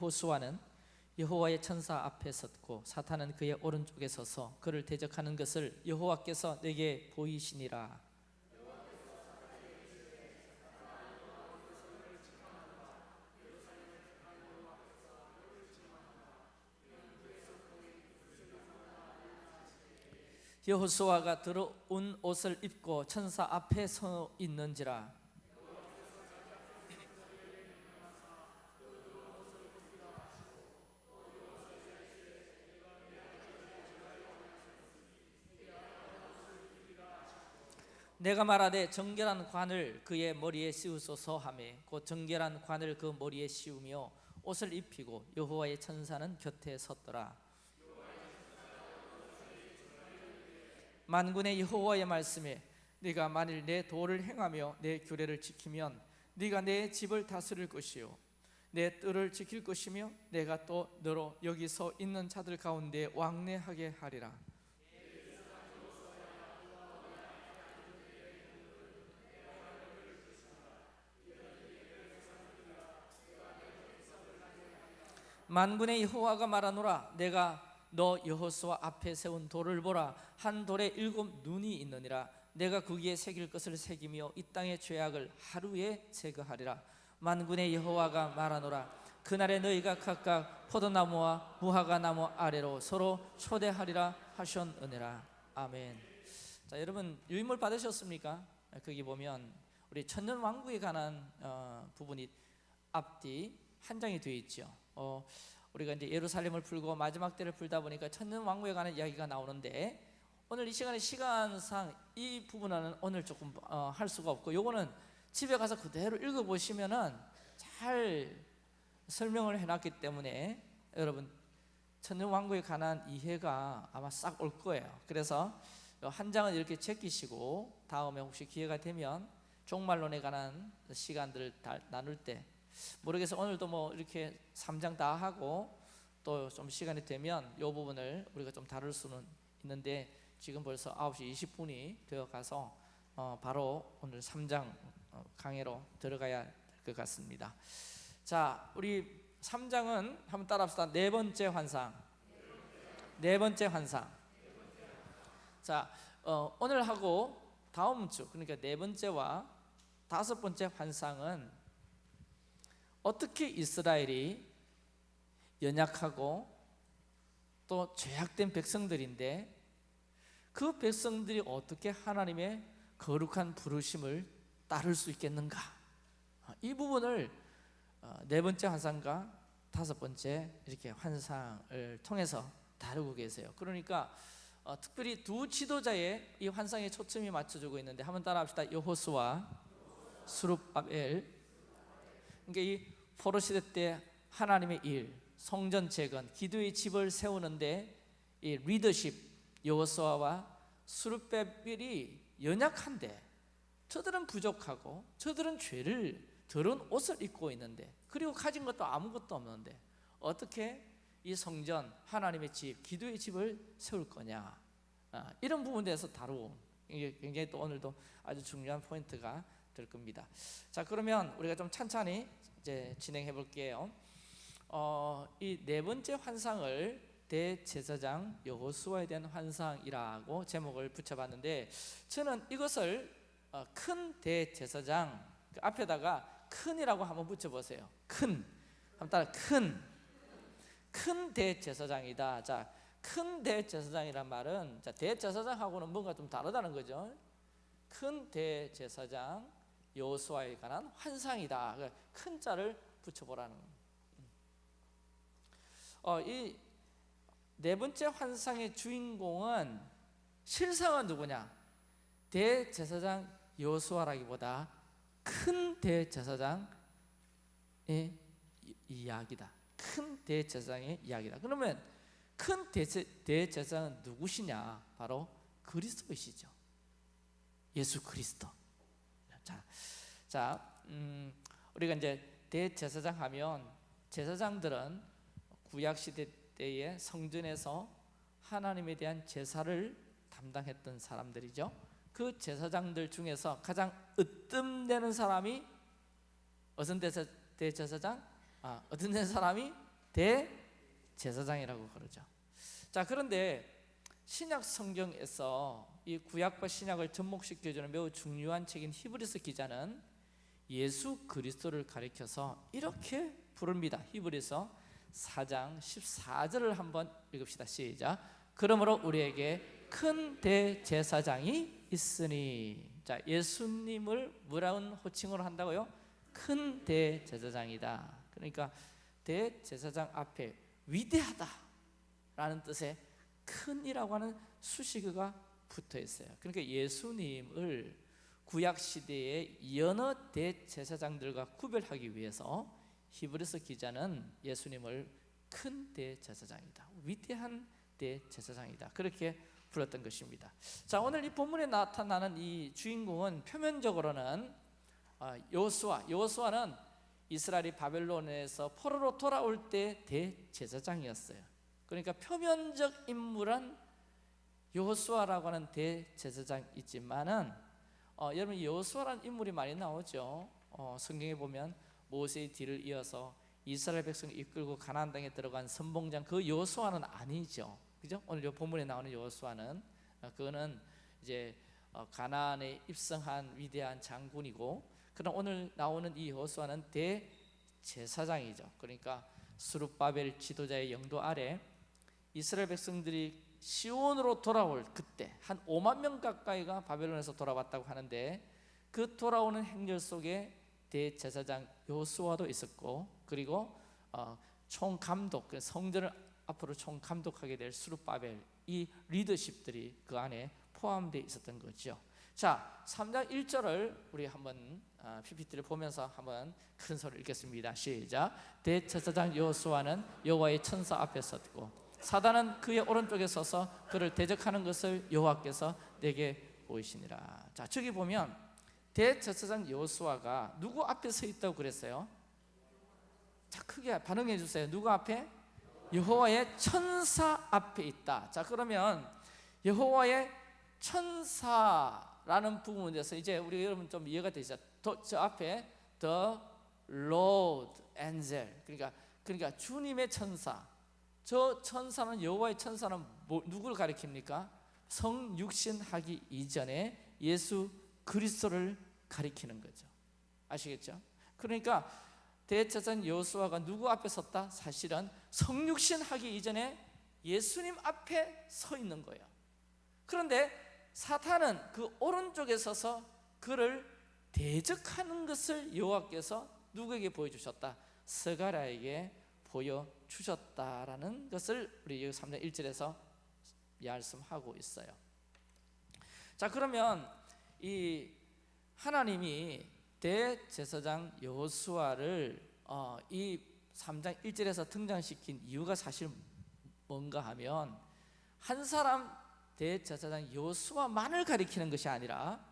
호수아는 여호와의 천사 앞에 섰고 사탄은 그의 오른쪽에 서서 그를 대적하는 것을 여호와께서 내게 보이시니라. 여호수아가 들어온 옷을 입고 천사 앞에 서 있는지라 내가 말하되 정결한 관을 그의 머리에 씌우소서 하매 곧 정결한 관을 그 머리에 씌우며 옷을 입히고 여호와의 천사는 곁에 섰더라. 만군의 여호와의 말씀에 네가 만일 내 도를 행하며 내 규례를 지키면 네가 내 집을 다스릴 것이요 내 뜰을 지킬 것이며 내가 또 너로 여기 서 있는 자들 가운데 왕래하게 하리라 만군의 여호와가 말하노라 내가 너 여호수아 앞에 세운 돌을 보라. 한 돌에 일곱 눈이 있느니라. 내가 거기에 새길 것을 새기며 이 땅의 죄악을 하루에 제거하리라. 만군의 여호와가 말하노라 그날에 너희가 각각 포도나무와 무화과 나무 아래로 서로 초대하리라 하셨느니라. 아멘. 자 여러분 유인물 받으셨습니까? 거기 보면 우리 천년 왕국에 관한 어, 부분이 앞뒤 한 장이 되어 있죠 어, 우리가 이제 예루살렘을 풀고 마지막 때를 풀다 보니까 천년 왕국에 관한 이야기가 나오는데 오늘 이 시간에 시간상 이 부분은 오늘 조금 어, 할 수가 없고 요거는 집에 가서 그대로 읽어 보시면은 잘 설명을 해놨기 때문에 여러분 천년 왕국에 관한 이해가 아마 싹 올 거예요. 그래서 한 장은 이렇게 제끼시고 다음에 혹시 기회가 되면 종말론에 관한 시간들을 나눌 때 모르겠어 오늘도 뭐 이렇게 3장 다 하고 또 좀 시간이 되면 이 부분을 우리가 좀 다룰 수는 있는데 지금 벌써 9시 20분이 되어 가서 어 바로 오늘 3장 어, 강의로 들어가야 될 것 같습니다. 자 우리 3장은 한번 따라 합시다. 네 번째 환상. 네 번째 환상. 자 어, 오늘 하고 다음 주 그러니까 네 번째와 다섯 번째 환상은 어떻게 이스라엘이 연약하고 또 죄악된 백성들인데 그 백성들이 어떻게 하나님의 거룩한 부르심을 따를 수 있겠는가? 이 부분을 어, 네 번째 환상과 다섯 번째 이렇게 환상을 통해서 다루고 계세요. 그러니까 어, 특별히 두 지도자의 이 환상에 초점이 맞춰주고 있는데 한번 따라합시다. 여호수와 수룹바벨 그러니까 이 포로 시대 때 하나님의 일, 성전 재건, 기도의 집을 세우는데 이 리더십 여호수아와 수르베벨이 연약한데 저들은 부족하고 저들은 죄를 더러운 옷을 입고 있는데 그리고 가진 것도 아무것도 없는데 어떻게 이 성전 하나님의 집, 기도의 집을 세울 거냐? 아, 이런 부분에 대해서 다루고 이게 굉장히 또 오늘도 아주 중요한 포인트가 될 겁니다. 자 그러면 우리가 좀 찬찬히 이제 진행해 볼게요. 어, 이 네 번째 환상을 대제사장 여호수아에 대한 환상이라고 제목을 붙여봤는데 저는 이것을 어, 큰 대제사장 그 앞에다가 큰이라고 한번 붙여보세요. 큰 한번 따라 큰. 큰 대제사장이다. 자, 큰 대제사장이란 말은 자, 대제사장하고는 뭔가 좀 다르다는 거죠. 큰 대제사장 여호수아에 관한 환상이다. 그큰 자를 붙여보라는. 어, 이 네 번째 환상의 주인공은 실상은 누구냐? 대제사장 여호수아라기보다 큰 대제사장의 이야기다. 큰 대제사장의 이야기다. 그러면 큰 대제사장은 누구시냐? 바로 그리스도이시죠. 예수 그리스도. 자, 자, 음, 우리가 이제 대제사장 하면 제사장들은 구약 시대 때의 성전에서 하나님에 대한 제사를 담당했던 사람들이죠. 그 제사장들 중에서 가장 으뜸되는 사람이 어떤 대제사장? 아, 어떤 사람이 대제사장이라고 그러죠. 자 그런데 신약 성경에서 이 구약과 신약을 접목시켜주는 매우 중요한 책인 히브리서 기자는 예수 그리스도를 가리켜서 이렇게 부릅니다. 히브리서 4장 14절을 한번 읽읍시다. 시작. 그러므로 우리에게 큰 대제사장이 있으니 자 예수님을 뭐라는 호칭으로 한다고요? 큰 대제사장이다. 그러니까 대제사장 앞에 위대하다라는 뜻의 큰이라고 하는 수식어가 붙어 있어요. 그러니까 예수님을 구약 시대의 여러 대제사장들과 구별하기 위해서 히브리서 기자는 예수님을 큰 대제사장이다. 위대한 대제사장이다. 그렇게 불렀던 것입니다. 자, 오늘 이 본문에 나타나는 이 주인공은 표면적으로는 아, 여호수아. 여호수아는 이스라엘이 바벨론에서 포로로 돌아올 때 대제사장이었어요. 그러니까 표면적 인물은 여호수아라고 하는 대제사장이지만은 어, 여러분 여호수아라는 인물이 많이 나오죠. 어, 성경에 보면 모세의 뒤를 이어서 이스라엘 백성을 이끌고 가나안 땅에 들어간 선봉장 그 여호수아는 아니죠. 그죠? 오늘 이 본문에 나오는 여호수아는 어, 그거는 이제 어, 가나안에 입성한 위대한 장군이고 그럼 오늘 나오는 이 여호수아는 대제사장이죠. 그러니까 수룹바벨 지도자의 영도 아래 이스라엘 백성들이 시온으로 돌아올 그때 한 5만 명 가까이가 바벨론에서 돌아왔다고 하는데 그 돌아오는 행렬 속에 대제사장 요수아도 있었고 그리고 어, 총 감독 그 성전을 앞으로 총 감독하게 될 수룹바벨 이 리더십들이 그 안에 포함되어 있었던 거죠. 자, 3장 1절을 우리 한번 어, PPT를 보면서 한번 큰 소리 읽겠습니다. 시작. 대제사장 여호수아는 여호와의 천사 앞에 섰고 사단은 그의 오른쪽에 서서 그를 대적하는 것을 여호와께서 내게 보이시니라. 자, 저기 보면 대제사장 여호수아가 누구 앞에 서 있다고 그랬어요? 자, 크게 반응해 주세요. 누구 앞에? 여호와의 천사 앞에 있다. 자, 그러면 여호와의 천사라는 부분에 대해서 이제 우리 여러분 좀 이해가 되시죠? 더, 저 앞에 the Lord angel. 그러니까 그러니까 주님의 천사. 저 천사는 여호와의 천사는 뭐, 누구를 가리킵니까? 성육신하기 이전에 예수 그리스도를 가리키는 거죠. 아시겠죠? 그러니까 대제사장 여호수아가 누구 앞에 섰다? 사실은 성육신하기 이전에 예수님 앞에 서 있는 거예요. 그런데 사탄은 그 오른쪽에 서서 그를 대적하는 것을 여호와께서 누구에게 보여주셨다? 스가랴에게 보여 주셨다라는 것을 우리 3장 1절에서 말씀하고 있어요. 자 그러면 이 하나님이 대제사장 여호수아를 어, 이 3장 1절에서 등장시킨 이유가 사실 뭔가 하면 한 사람 대제사장 여호수아만을 가리키는 것이 아니라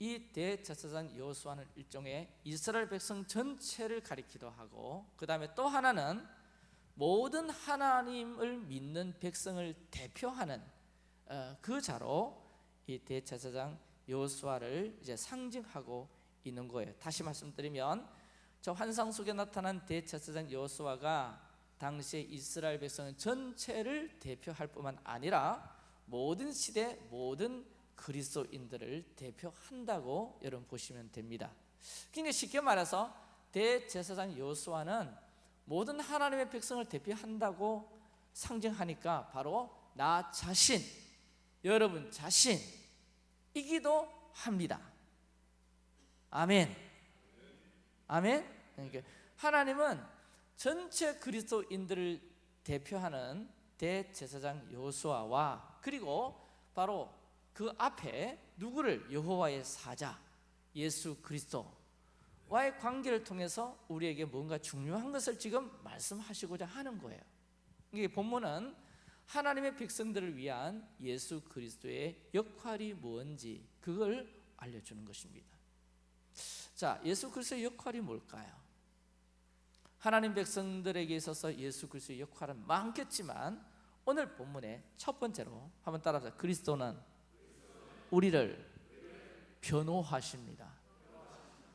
이 대제사장 여호수아는 일종의 이스라엘 백성 전체를 가리키도 하고 그 다음에 또 하나는 모든 하나님을 믿는 백성을 대표하는 어, 그 자로 이 대제사장 여호수아를 이제 상징하고 있는 거예요. 다시 말씀드리면 저 환상 속에 나타난 대제사장 여호수아가 당시에 이스라엘 백성 전체를 대표할 뿐만 아니라 모든 시대 모든 그리스도인들을 대표한다고 여러분 보시면 됩니다. 그러니까 쉽게 말해서 대제사장 여호수아는 모든 하나님의 백성을 대표한다고 상징하니까 바로 나 자신, 여러분 자신이기도 합니다. 아멘. 아멘. 그러니까 하나님은 전체 그리스도인들을 대표하는 대제사장 여호수아와 그리고 바로 그 앞에 누구를 여호와의 사자 예수 그리스도 와의 관계를 통해서 우리에게 뭔가 중요한 것을 지금 말씀하시고자 하는 거예요. 이게 본문은 하나님의 백성들을 위한 예수 그리스도의 역할이 뭔지 그걸 알려주는 것입니다. 자, 예수 그리스도의 역할이 뭘까요? 하나님 백성들에게 있어서 예수 그리스도의 역할은 많겠지만 오늘 본문의 첫 번째로 한번 따라서 그리스도는 우리를 변호하십니다.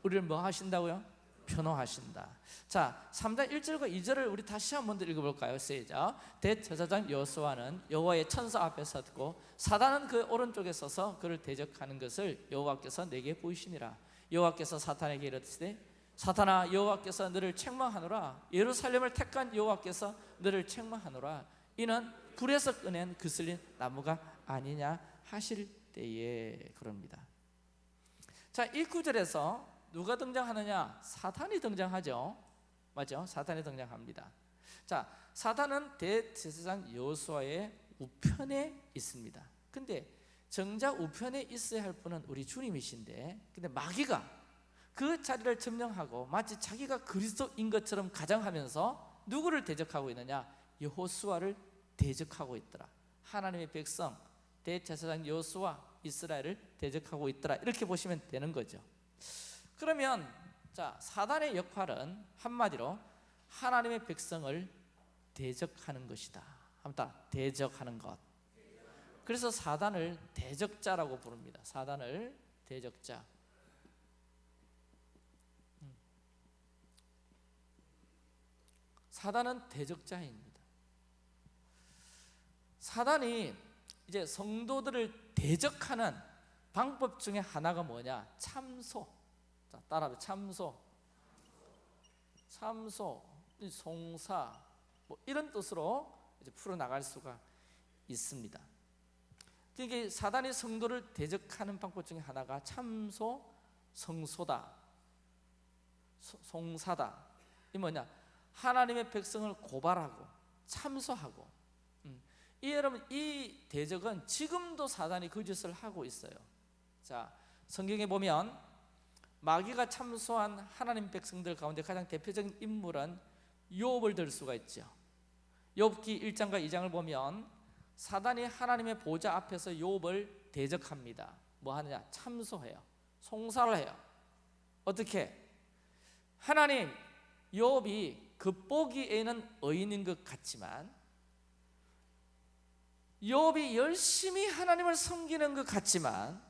우리를 뭐 하신다고요? 변호하신다. 자 3장 1절과 2절을 우리 다시 한번더 읽어볼까요? 시작. 대제사장 여호수아는 여호와의 천사 앞에 섰고 사단은 그 오른쪽에 서서 그를 대적하는 것을 여호와께서 내게 보이시니라. 여호와께서 사탄에게 이르시되 사탄아 여호와께서 너를 책망하노라. 예루살렘을 택한 여호와께서 너를 책망하노라. 이는 불에서 꺼낸 그슬린 나무가 아니냐 하실 때에 그럽니다. 자 1구절에서 누가 등장하느냐 사탄이 등장하죠 맞죠? 사탄이 등장합니다 자 사탄은 대제사장 여호수아의 우편에 있습니다 근데 정작 우편에 있어야 할 분은 우리 주님이신데 근데 마귀가 그 자리를 점령하고 마치 자기가 그리스도인 것처럼 가장하면서 누구를 대적하고 있느냐? 여호수아를 대적하고 있더라. 하나님의 백성 대제사장 여호수아 이스라엘을 대적하고 있더라. 이렇게 보시면 되는 거죠. 그러면 자 사단의 역할은 한마디로 하나님의 백성을 대적하는 것이다. 한번 대적하는 것. 그래서 사단을 대적자라고 부릅니다. 사단을 대적자. 사단은 대적자입니다. 사단이 이제 성도들을 대적하는 방법 중에 하나가 뭐냐? 참소. 자, 따라해 참소. 참소, 송사 뭐 이런 뜻으로 이제 풀어 나갈 수가 있습니다. 이게 사단이 성도를 대적하는 방법 중에 하나가 참소, 성소다, 송사다. 이 뭐냐? 하나님의 백성을 고발하고 참소하고 음. 이 여러분 이 대적은 지금도 사단이 그 짓을 하고 있어요 자 성경에 보면 마귀가 참소한 하나님 백성들 가운데 가장 대표적인 인물은 욥을 들 수가 있죠. 욥기 1장과 2장을 보면 사단이 하나님의 보좌 앞에서 욥을 대적합니다. 뭐 하느냐? 참소해요. 송사를 해요. 어떻게? 하나님 욥이 겉보기에는 의인인 것 같지만 욥이 열심히 하나님을 섬기는 것 같지만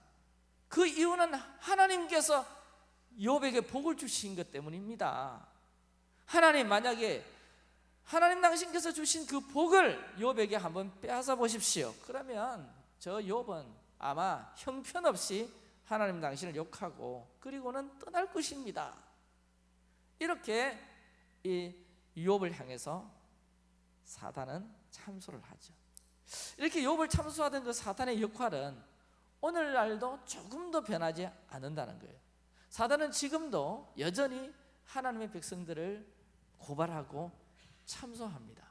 그 이유는 하나님께서 욥에게 복을 주신 것 때문입니다 하나님 만약에 하나님 당신께서 주신 그 복을 욥에게 한번 빼앗아 보십시오 그러면 저 욥은 아마 형편없이 하나님 당신을 욕하고 그리고는 떠날 것입니다 이렇게 이 욥을 향해서 사단은 참소를 하죠. 이렇게 욥을 참소하던 그 사탄의 역할은 오늘날도 조금 도 변하지 않는다는 거예요. 사단은 지금도 여전히 하나님의 백성들을 고발하고 참소합니다.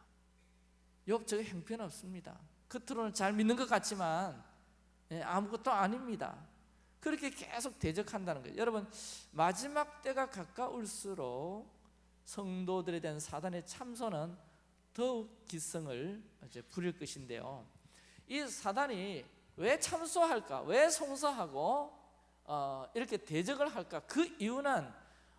욥 저게 형편없습니다. 겉으로는 잘 믿는 것 같지만 예, 아무것도 아닙니다. 그렇게 계속 대적한다는 거예요. 여러분 마지막 때가 가까울수록 성도들에 대한 사단의 참소는 더욱 기성을 이제 부릴 것인데요. 이 사단이 왜 참소할까? 왜 송사하고 어, 이렇게 대적을 할까? 그 이유는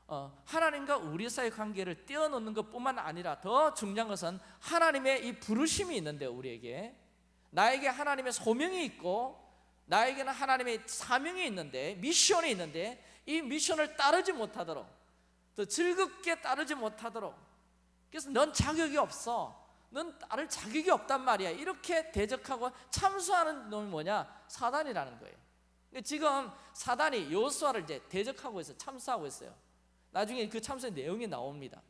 어, 하나님과 우리 사이 관계를 떼어놓는 것뿐만 아니라 더 중요한 것은 하나님의 이 부르심이 있는데요. 우리에게. 나에게 하나님의 소명이 있고 나에게는 하나님의 사명이 있는데 미션이 있는데 이 미션을 따르지 못하도록 더 즐겁게 따르지 못하도록. 그래서 넌 자격이 없어. 넌 따를 자격이 없단 말이야. 이렇게 대적하고 참수하는 놈이 뭐냐? 사단이라는 거예요 지금 사단이 요수아를 이제 대적하고 있어요. 참수하고 있어요. 나중에 그 참수의 내용이 나옵니다.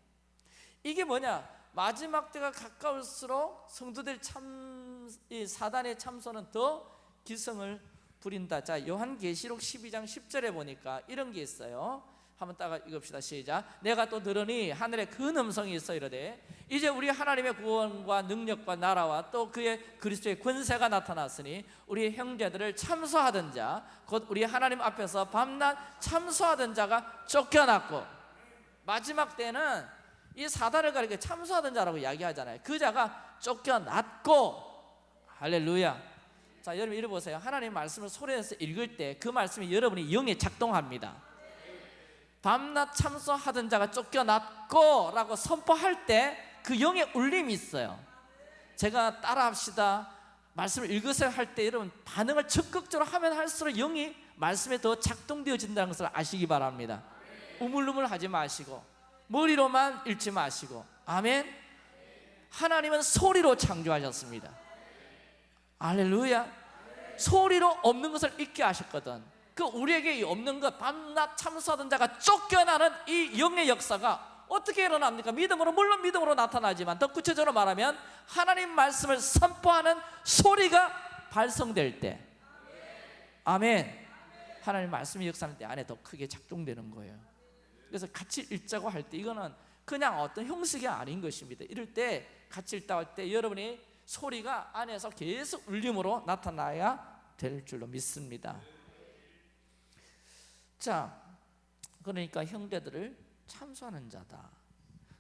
이게 뭐냐? 마지막 때가 가까울수록 성도들 참, 이 사단의 참소는 더 기성을 부린다. 자 요한계시록 12장 10절에 보니까 이런 게 있어요 한번 따가 읽읍시다. 시작. 내가 또 들으니 하늘에 큰 음성이 있어 이르되 이제 우리 하나님의 구원과 능력과 나라와 또 그의 그리스도의 권세가 나타났으니 우리 형제들을 참소하던 자 곧 우리 하나님 앞에서 밤낮 참소하던 자가 쫓겨났고 마지막 때는 이 사단을 가리켜 참소하던 자라고 이야기하잖아요. 그 자가 쫓겨났고 할렐루야. 자 여러분 이리 보세요. 하나님 말씀을 소리내서 읽을 때 그 말씀이 여러분이 영에 작동합니다 밤낮 참소하던 자가 쫓겨났고 라고 선포할 때 그 영의 울림이 있어요. 제가 따라합시다. 말씀을 읽으세요 할 때 여러분 반응을 적극적으로 하면 할수록 영이 말씀에 더 작동되어진다는 것을 아시기 바랍니다. 우물우물하지 마시고 머리로만 읽지 마시고 아멘. 하나님은 소리로 창조하셨습니다. 할렐루야. 소리로 없는 것을 잊게 하셨거든 그 우리에게 이 없는 것 밤낮 참수하던 자가 쫓겨나는 이 영의 역사가 어떻게 일어납니까? 믿음으로 물론 믿음으로 나타나지만 더 구체적으로 말하면 하나님 말씀을 선포하는 소리가 발성될 때. 아멘. 하나님 말씀이 역사할 때 안에 더 크게 작동되는 거예요. 그래서 같이 읽자고 할 때 이거는 그냥 어떤 형식이 아닌 것입니다. 이럴 때 같이 읽다 할 때 여러분이 소리가 안에서 계속 울림으로 나타나야 될 줄로 믿습니다 자 그러니까 형제들을 참소하는 자다.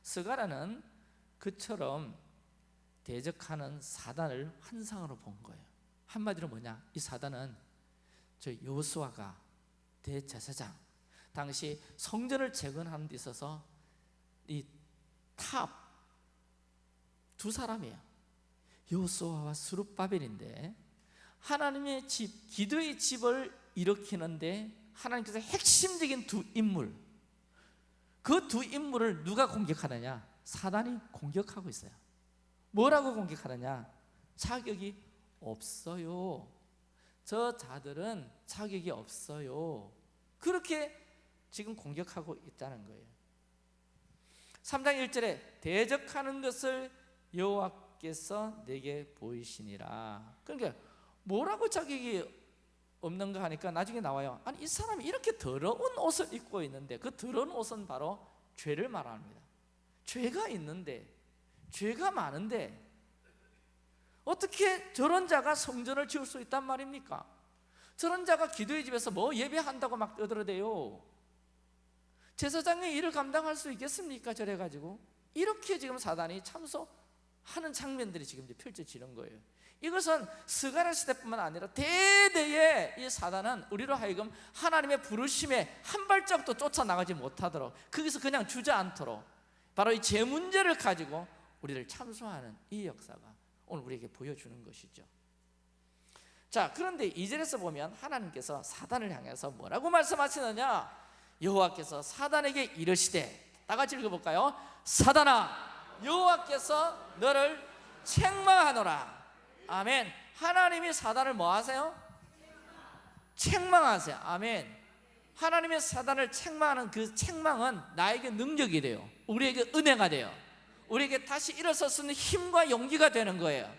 스가라는 그처럼 대적하는 사단을 환상으로 본 거예요. 한마디로 뭐냐? 이 사단은 저 요수아가 대제사장 당시 성전을 재건하는 데 있어서 이 top 두 사람이에요. 요수아와 스룹바벨인데 하나님의 집 기도의 집을 일으키는데 하나님께서 핵심적인 두 인물 그 두 인물을 누가 공격하느냐? 사단이 공격하고 있어요. 뭐라고 공격하느냐? 자격이 없어요. 저 자들은 자격이 없어요. 그렇게 지금 공격하고 있다는 거예요. 3장 1절에 대적하는 것을 여호와께서 내게 보이시니라. 그러니까 뭐라고 자격이 없는가 하니까 나중에 나와요. 아니 이 사람이 이렇게 더러운 옷을 입고 있는데 그 더러운 옷은 바로 죄를 말합니다. 죄가 있는데 죄가 많은데 어떻게 저런 자가 성전을 지을 수 있단 말입니까? 저런 자가 기도의 집에서 뭐 예배한다고 막 떠들어대요. 제사장의 일을 감당할 수 있겠습니까? 저래가지고. 이렇게 지금 사단이 참소하는 장면들이 지금 펼쳐지는 거예요 이것은 스가랴 시대뿐만 아니라 대대에 이 사단은 우리로 하여금 하나님의 부르심에 한 발짝도 쫓아나가지 못하도록 거기서 그냥 주저앉도록 바로 이제 문제를 가지고 우리를 참소하는 이 역사가 오늘 우리에게 보여주는 것이죠. 자 그런데 이절에서 보면 하나님께서 사단을 향해서 뭐라고 말씀하시느냐? 여호와께서 사단에게 이르시되 다 같이 읽어볼까요? 사단아 여호와께서 너를 책망하노라 아멘. 하나님이 사단을 뭐 하세요? 책망하세요. 아멘. 하나님의 사단을 책망하는 그 책망은 나에게 능력이 돼요. 우리에게 은혜가 돼요. 우리에게 다시 일어설 수 있는 힘과 용기가 되는 거예요.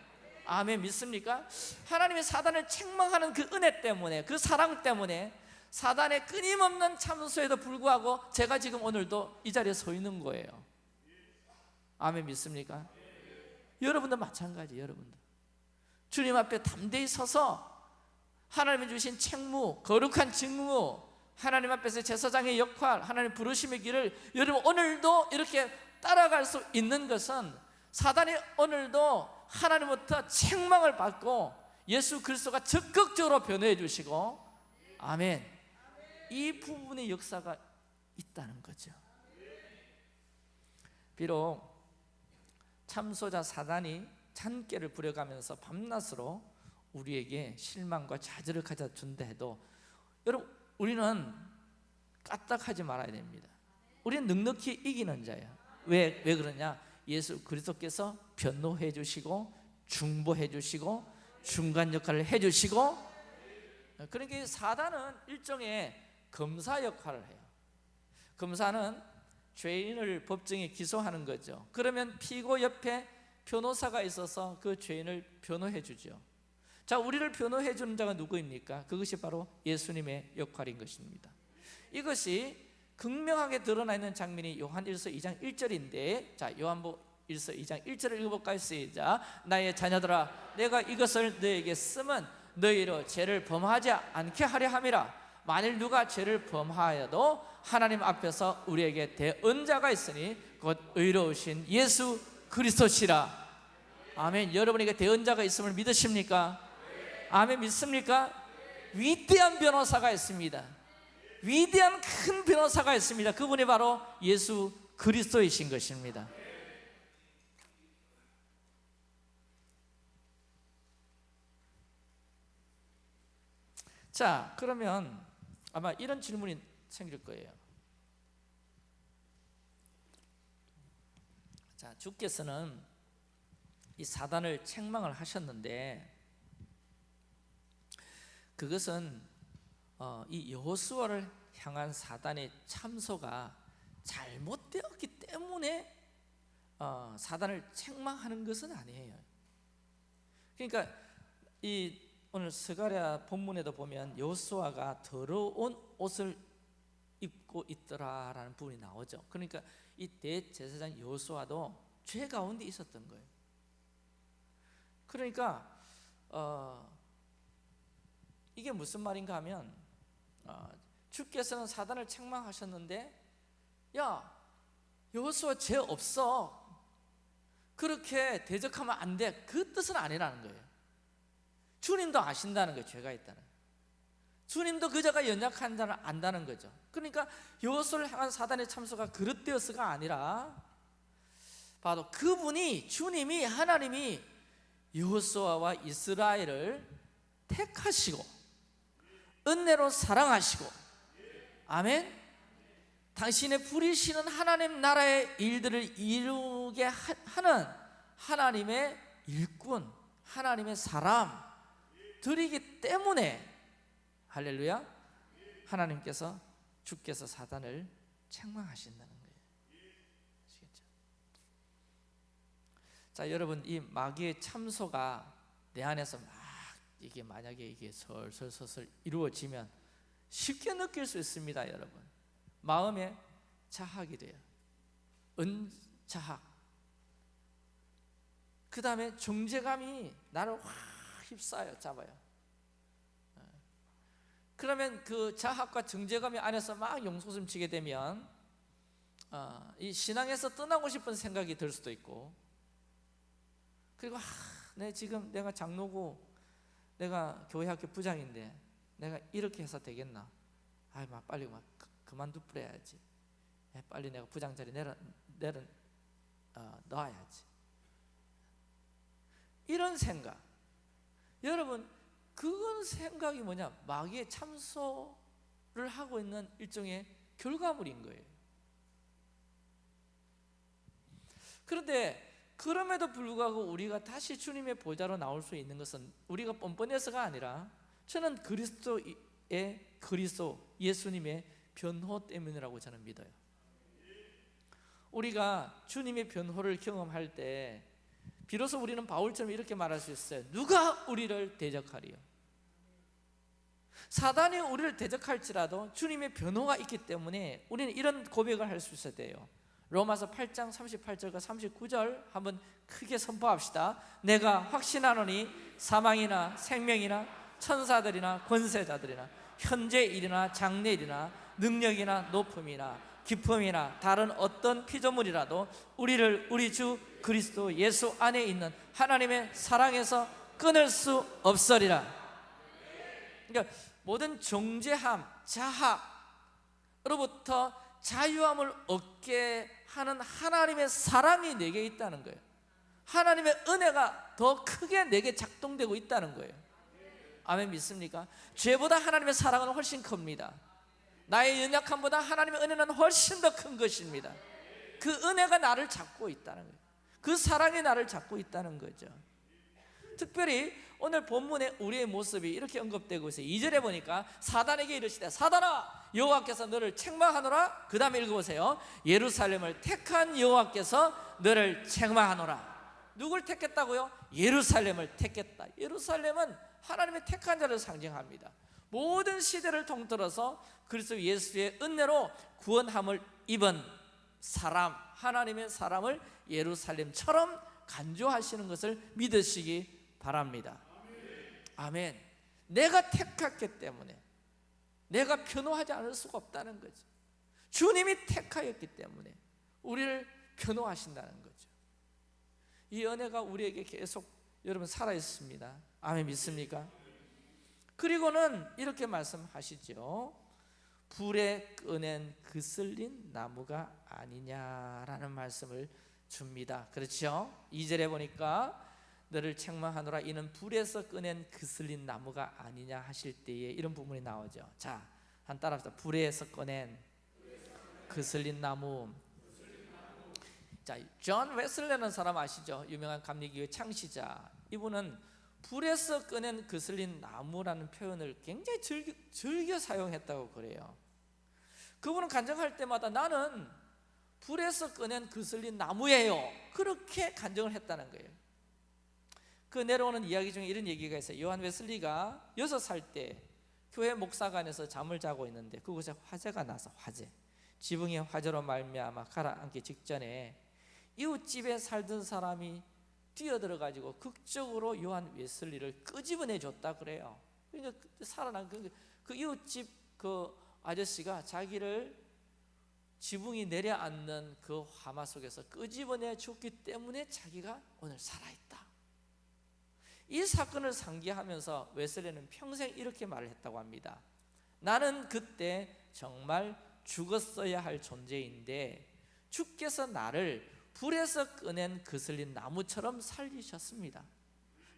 아멘. 믿습니까? 하나님의 사단을 책망하는 그 은혜 때문에 그 사랑 때문에 사단의 끊임없는 참소에도 불구하고 제가 지금 오늘도 이 자리에 서 있는 거예요. 아멘. 믿습니까? 여러분도 마찬가지 여러분도 주님 앞에 담대히 서서 하나님이 주신 책무 거룩한 직무 하나님 앞에서 제사장의 역할 하나님 부르심의 길을 여러분 오늘도 이렇게 따라갈 수 있는 것은 사단이 오늘도 하나님부터 책망을 받고 예수 그리스도가 적극적으로 변호해 주시고 아멘. 이 부분의 역사가 있다는 거죠. 비록 참소자 사단이 잔깨를 부려가면서 밤낮으로 우리에게 실망과 좌절을 가져준다 해도 여러분 우리는 까딱하지 말아야 됩니다. 우리는 넉넉히 이기는 자예요. 왜, 왜 그러냐? 예수 그리스도께서 변호해 주시고 중보해 주시고 중간 역할을 해 주시고 그러니까 사단은 일종의 검사 역할을 해요. 검사는 죄인을 법정에 기소하는 거죠. 그러면 피고 옆에 변호사가 있어서 그 죄인을 변호해 주죠 자 우리를 변호해 주는 자가 누구입니까? 그것이 바로 예수님의 역할인 것입니다 이것이 극명하게 드러나 있는 장면이 요한 1서 2장 1절인데 자 요한복 1서 2장 1절을 읽어볼까요? 시작 나의 자녀들아 내가 이것을 너에게 쓰면 너희로 죄를 범하지 않게 하려 함이라 만일 누가 죄를 범하여도 하나님 앞에서 우리에게 대언자가 있으니 곧 의로우신 예수 그리스도시라 아멘. 여러분에게 대언자가 있음을 믿으십니까? 아멘 믿습니까? 위대한 변호사가 있습니다. 위대한 큰 변호사가 있습니다. 그분이 바로 예수 그리스도이신 것입니다. 자, 그러면 아마 이런 질문이 생길 거예요. 자, 주께서는 이 사단을 책망을 하셨는데 그것은 어, 이 여호수아를 향한 사단의 참소가 잘못되었기 때문에 어, 사단을 책망하는 것은 아니에요. 그러니까 이 오늘 스가랴 본문에도 보면 여호수아가 더러운 옷을 입고 있더라라는 부분이 나오죠. 그러니까 이 대제사장 여호수아도 죄 가운데 있었던 거예요. 그러니까 어, 이게 무슨 말인가 하면 어, 주께서는 사단을 책망하셨는데 야 여호수아 죄 없어. 그렇게 대적하면 안 돼. 그 뜻은 아니라는 거예요. 주님도 아신다는 거예요 죄가 있다는. 주님도 그자가 연약한 자를 안다는 거죠. 그러니까 여호수아를 향한 사단의 참소가 그릇되었어가 아니라 바로 그분이 주님이 하나님이 여호수아와 이스라엘을 택하시고 은혜로 사랑하시고 아멘. 당신의 부리시는 하나님 나라의 일들을 이루게 하는 하나님의 일꾼 하나님의 사람들이기 때문에 할렐루야. 하나님께서 주께서 사단을 책망하신다는 거예요 아시겠죠? 자 여러분 이 마귀의 참소가 내 안에서 막 이게 만약에 이게 설설설설 이루어지면 쉽게 느낄 수 있습니다 여러분. 마음에 자학이 돼요. 은자학. 그 다음에 정제감이 나를 확 휩싸여 잡아요. 어. 그러면 그 자학과 정제감이 안에서 막 용솟음 치게 되면 어, 이 신앙에서 떠나고 싶은 생각이 들 수도 있고 그리고 아, 내 지금 내가 장로고 내가 교회 학교 부장인데 내가 이렇게 해서 되겠나? 아이 막 빨리 막 그만두 뿌려야지. 예, 빨리 내가 부장 자리 내려, 내려 어, 놔야지. 이런 생각. 여러분 그건 생각이 뭐냐? 마귀의 참소를 하고 있는 일종의 결과물인 거예요. 그런데 그럼에도 불구하고 우리가 다시 주님의 보좌로 나올 수 있는 것은 우리가 뻔뻔해서가 아니라 저는 그리스도의 그리스도 예수님의 변호 때문이라고 저는 믿어요. 우리가 주님의 변호를 경험할 때 비로소 우리는 바울처럼 이렇게 말할 수 있어요. 누가 우리를 대적하리요? 사단이 우리를 대적할지라도 주님의 변호가 있기 때문에 우리는 이런 고백을 할 수 있어야 돼요 로마서 8장 38절과 39절 한번 크게 선포합시다. 내가 확신하노니 사망이나 생명이나 천사들이나 권세자들이나 현재 일이나 장래 일이나 능력이나 높음이나 기품이나 다른 어떤 피조물이라도 우리를 우리 주 그리스도 예수 안에 있는 하나님의 사랑에서 끊을 수 없으리라. 그러니까 모든 정죄함, 자학으로부터 자유함을 얻게 하는 하나님의 사랑이 내게 있다는 거예요. 하나님의 은혜가 더 크게 내게 작동되고 있다는 거예요. 아멘 믿습니까? 죄보다 하나님의 사랑은 훨씬 큽니다. 나의 연약함보다 하나님의 은혜는 훨씬 더 큰 것입니다. 그 은혜가 나를 잡고 있다는 거예요. 그 사랑이 나를 잡고 있다는 거죠. 특별히 오늘 본문에 우리의 모습이 이렇게 언급되고 있어요. 2절에 보니까 사단에게 이르시되 사단아 여호와께서 너를 책망하노라. 그 다음에 읽어보세요. 예루살렘을 택한 여호와께서 너를 책망하노라. 누굴 택했다고요? 예루살렘을 택했다. 예루살렘은 하나님의 택한 자를 상징합니다. 모든 시대를 통틀어서 그리스도 예수의 은혜로 구원함을 입은 사람 하나님의 사람을 예루살렘처럼 간주하시는 것을 믿으시기 바랍니다 아멘. 내가 택했기 때문에. 내가 변호하지 않을 수가 없다는 거죠 주님이 택하였기 때문에 우리를 변호하신다는 거죠. 이 은혜가 우리에게 계속 여러분 살아있습니다. 아멘 믿습니까? 그리고는 이렇게 말씀하시죠. 불에 꺼낸 그슬린 나무가 아니냐라는 말씀을 줍니다. 그렇죠? 2절에 보니까 너를 책망하노라 이는 불에서 꺼낸 그슬린 나무가 아니냐 하실 때에 이런 부분이 나오죠 자, 한 따라합시다 불에서 꺼낸 그슬린 나무 자, 존 웨슬레는 사람 아시죠? 유명한 감리교회 창시자. 이분은 불에서 꺼낸 그슬린 나무라는 표현을 굉장히 즐겨, 즐겨 사용했다고 그래요. 그분은 간증할 때마다 나는 불에서 꺼낸 그슬린 나무예요. 그렇게 간증을 했다는 거예요. 그 내려오는 이야기 중에 이런 얘기가 있어요. 요한 웨슬리가 여섯 살때 교회 목사관에서 잠을 자고 있는데 그곳에 화재가 나서 화재. 지붕에 화재로 말미암아 가라앉기 직전에 이웃집에 살던 사람이 뛰어들어 가지고 극적으로 요한 웨슬리를 끄집어내 줬다 그래요. 그러니까 살아난 그, 그 이웃집 그 아저씨가 자기를 지붕이 내려앉는 그 화마 속에서 끄집어내 줬기 때문에 자기가 오늘 살아있다. 이 사건을 상기하면서 웨슬리는 평생 이렇게 말을 했다고 합니다. 나는 그때 정말 죽었어야 할 존재인데 주께서 나를 불에서 꺼낸 그슬린 나무처럼 살리셨습니다.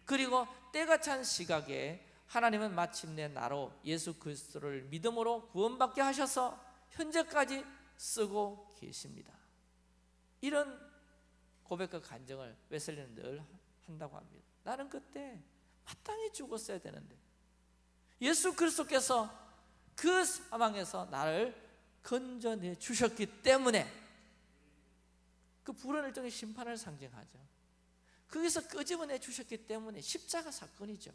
그리고 때가 찬 시각에 하나님은 마침내 나로 예수 그리스도를 믿음으로 구원받게 하셔서 현재까지 쓰고 계십니다. 이런 고백과 간증을 웨슬리는 늘 한다고 합니다. 나는 그때 마땅히 죽었어야 되는데 예수 그리스도께서 그 사망에서 나를 건져내 주셨기 때문에 그 불은 일종의 심판을 상징하죠. 거기서 끄집어내 주셨기 때문에 십자가 사건이죠.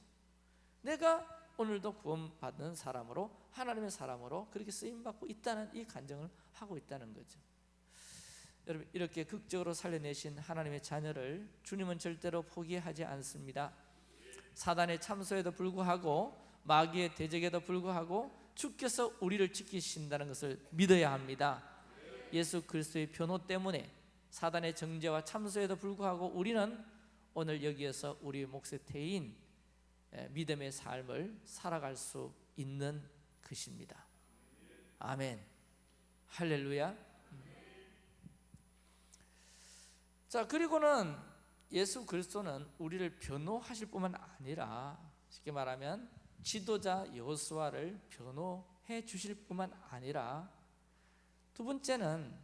내가 오늘도 구원받는 사람으로 하나님의 사람으로 그렇게 쓰임 받고 있다는 이 간증을 하고 있다는 거죠. 여러분 이렇게 극적으로 살려내신 하나님의 자녀를 주님은 절대로 포기하지 않습니다. 사단의 참소에도 불구하고 마귀의 대적에도 불구하고 주께서 우리를 지키신다는 것을 믿어야 합니다. 예수 그리스도의 변호 때문에 사단의 정죄와 참소에도 불구하고 우리는 오늘 여기에서 우리 몫의 태인 믿음의 삶을 살아갈 수 있는 것입니다. 아멘. 할렐루야. 자 그리고는 예수 그리스도는 우리를 변호하실 뿐만 아니라 쉽게 말하면 지도자 여호수아를 변호해 주실 뿐만 아니라 두 번째는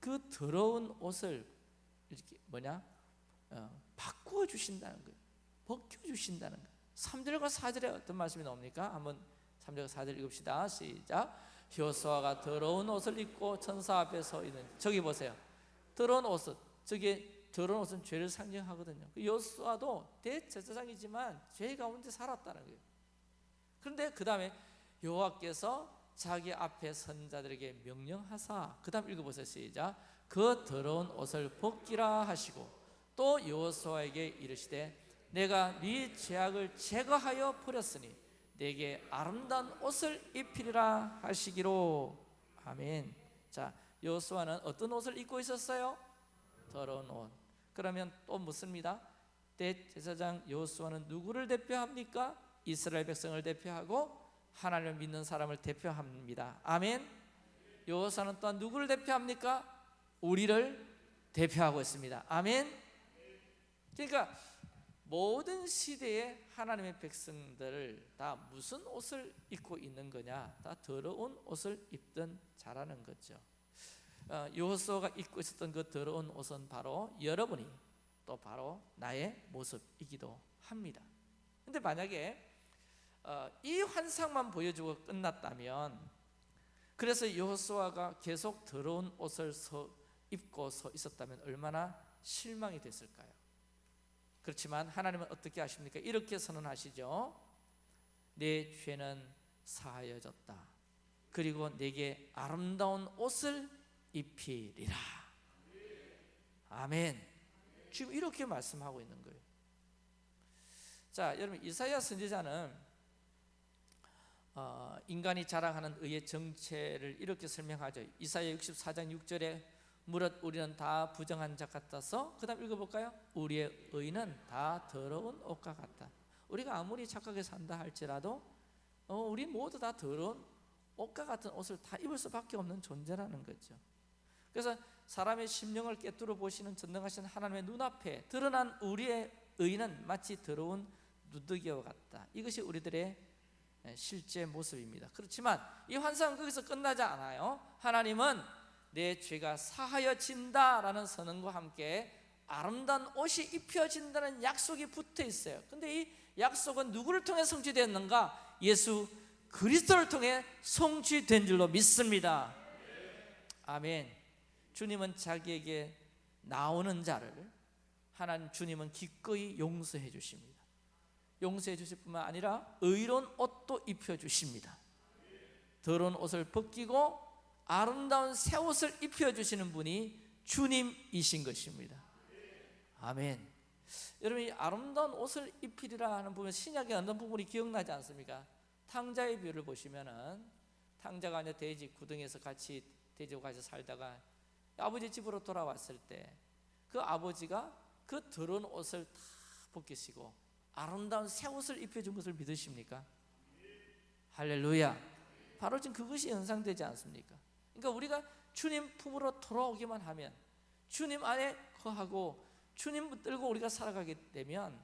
그 더러운 옷을 이렇게 뭐냐 어, 바꾸어 주신다는 거예요. 벗겨 주신다는 거예요. 3절과 4절에 어떤 말씀이 나옵니까? 한번 3절과 4절 읽읍시다. 시작. 여호수아가 더러운 옷을 입고 천사 앞에 서 있는 저기 보세요. 더러운 옷은 저게 더러운 옷은 죄를 상징하거든요. 그 여호수아도 대제사장이지만 죄 가운데 살았다는 거예요. 그런데 그 다음에 여호와께서 자기 앞에 선자들에게 명령하사 그 다음 읽어보세요 시작 그 더러운 옷을 벗기라 하시고 또 여호수아에게 이르시되 내가 네 죄악을 제거하여 버렸으니 내게 아름다운 옷을 입히리라 하시기로 아멘 자 여호수아는 어떤 옷을 입고 있었어요? 옷 그러면 또 묻습니다 대제사장 여호수아는 누구를 대표합니까? 이스라엘 백성을 대표하고 하나님을 믿는 사람을 대표합니다. 아멘. 여호사는 또한 누구를 대표합니까? 우리를 대표하고 있습니다. 아멘. 그러니까 모든 시대에 하나님의 백성들을 다 무슨 옷을 입고 있는 거냐? 다 더러운 옷을 입던 자라는 거죠. 어, 여호수아가 입고 있었던 그 더러운 옷은 바로 여러분이 또 바로 나의 모습이기도 합니다. 근데 만약에 어, 이 환상만 보여주고 끝났다면 그래서 여호수아가 계속 더러운 옷을 서, 입고 서 있었다면 얼마나 실망이 됐을까요? 그렇지만 하나님은 어떻게 하십니까? 이렇게 선언하시죠. 내 죄는 사하여졌다. 그리고 내게 아름다운 옷을 입히리라. 아멘. 지금 이렇게 말씀하고 있는 거예요. 자, 여러분 이사야 선지자는 어, 인간이 자랑하는 의의 정체를 이렇게 설명하죠. 이사야 64장 6절에 무릇 우리는 다 부정한 자 같아서 그다음 읽어볼까요? 우리의 의는 다 더러운 옷과 같다. 우리가 아무리 착하게 산다 할지라도 어, 우리 모두 다 더러운 옷과 같은 옷을 다 입을 수밖에 없는 존재라는 거죠. 그래서 사람의 심령을 깨뚫어 보시는 전능하신 하나님의 눈앞에 드러난 우리의 의는 마치 더러운 누더기와 같다. 이것이 우리들의 예, 실제 모습입니다. 그렇지만 이 환상은 거기서 끝나지 않아요. 하나님은 내 죄가 사하여진다 라는 선언과 함께 아름다운 옷이 입혀진다는 약속이 붙어 있어요. 근데 이 약속은 누구를 통해 성취되었는가? 예수 그리스도를 통해 성취된 줄로 믿습니다. 아멘. 주님은 자기에게 나오는 자를 하나님 주님은 기꺼이 용서해 주십니다. 용서해 주실 뿐만 아니라 의로운 옷도 입혀 주십니다. 더러운 옷을 벗기고 아름다운 새 옷을 입혀 주시는 분이 주님이신 것입니다. 아멘. 여러분 이 아름다운 옷을 입히리라 하는 부분 신약의 어떤 부분이 기억나지 않습니까? 탕자의 비유를 보시면은 탕자가 이제 돼지 구덩이에서 같이 돼지와 같이 살다가 아버지 집으로 돌아왔을 때 그 아버지가 그 더러운 옷을 다 벗기시고 아름다운 새 옷을 입혀준 것을 믿으십니까? 할렐루야. 바로 지금 그것이 연상되지 않습니까? 그러니까 우리가 주님 품으로 돌아오기만 하면 주님 안에 거하고 주님 들고 우리가 살아가게 되면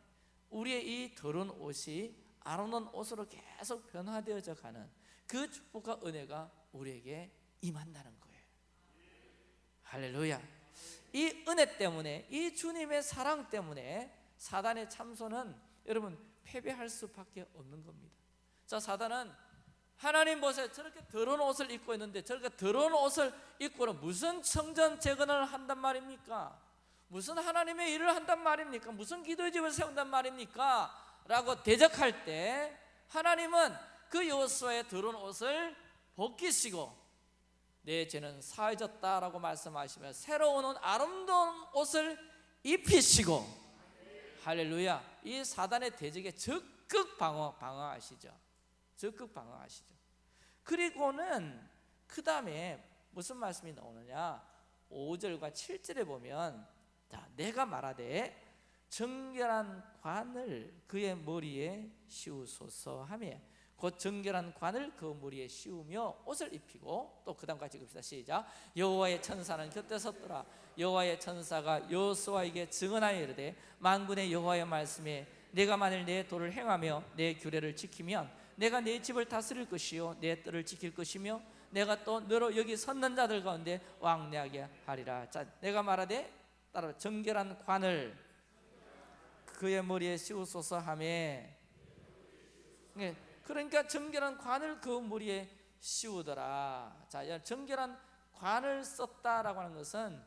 우리의 이 더러운 옷이 아름다운 옷으로 계속 변화되어져 가는 그 축복과 은혜가 우리에게 임한다는 거예요. 할렐루야. 이 은혜 때문에 이 주님의 사랑 때문에 사단의 참소는 여러분 패배할 수밖에 없는 겁니다. 자, 사단은 하나님 보세요. 저렇게 더러운 옷을 입고 있는데 저렇게 더러운 옷을 입고는 무슨 성전 재건을 한단 말입니까? 무슨 하나님의 일을 한단 말입니까? 무슨 기도의 집을 세운단 말입니까? 라고 대적할 때 하나님은 그 여호수아의 더러운 옷을 벗기시고 내 죄는 사해졌다라고 말씀하시며 새로운 옷, 아름다운 옷을 입히시고. 할렐루야. 이 사단의 대적에 적극 방어, 방어하시죠. 적극 방어하시죠. 그리고는 그 다음에 무슨 말씀이 나오느냐? 5절과 7절에 보면 자, 내가 말하되 정결한 관을 그의 머리에 씌우소서 하며 곧 정결한 관을 그 머리에 씌우며 옷을 입히고 또 그 다음 같이 읽읍시다. 시작. 여호와의 천사는 곁에 섰더라. 여호와의 천사가 여호수아에게 증언하여 이르되 만군의 여호와의 말씀에 내가 만일 내 도를 행하며 내 규례를 지키면 내가 내 집을 다스릴 것이요 내 뜰을 지킬 것이며 내가 또 너로 여기 섰는 자들 가운데 왕래하게 하리라. 자 내가 말하되 따라 정결한 관을 그의 머리에 씌우소서 하매 예, 그러니까 정결한 관을 그 머리에 씌우더라. 자 정결한 관을 썼다라고 하는 것은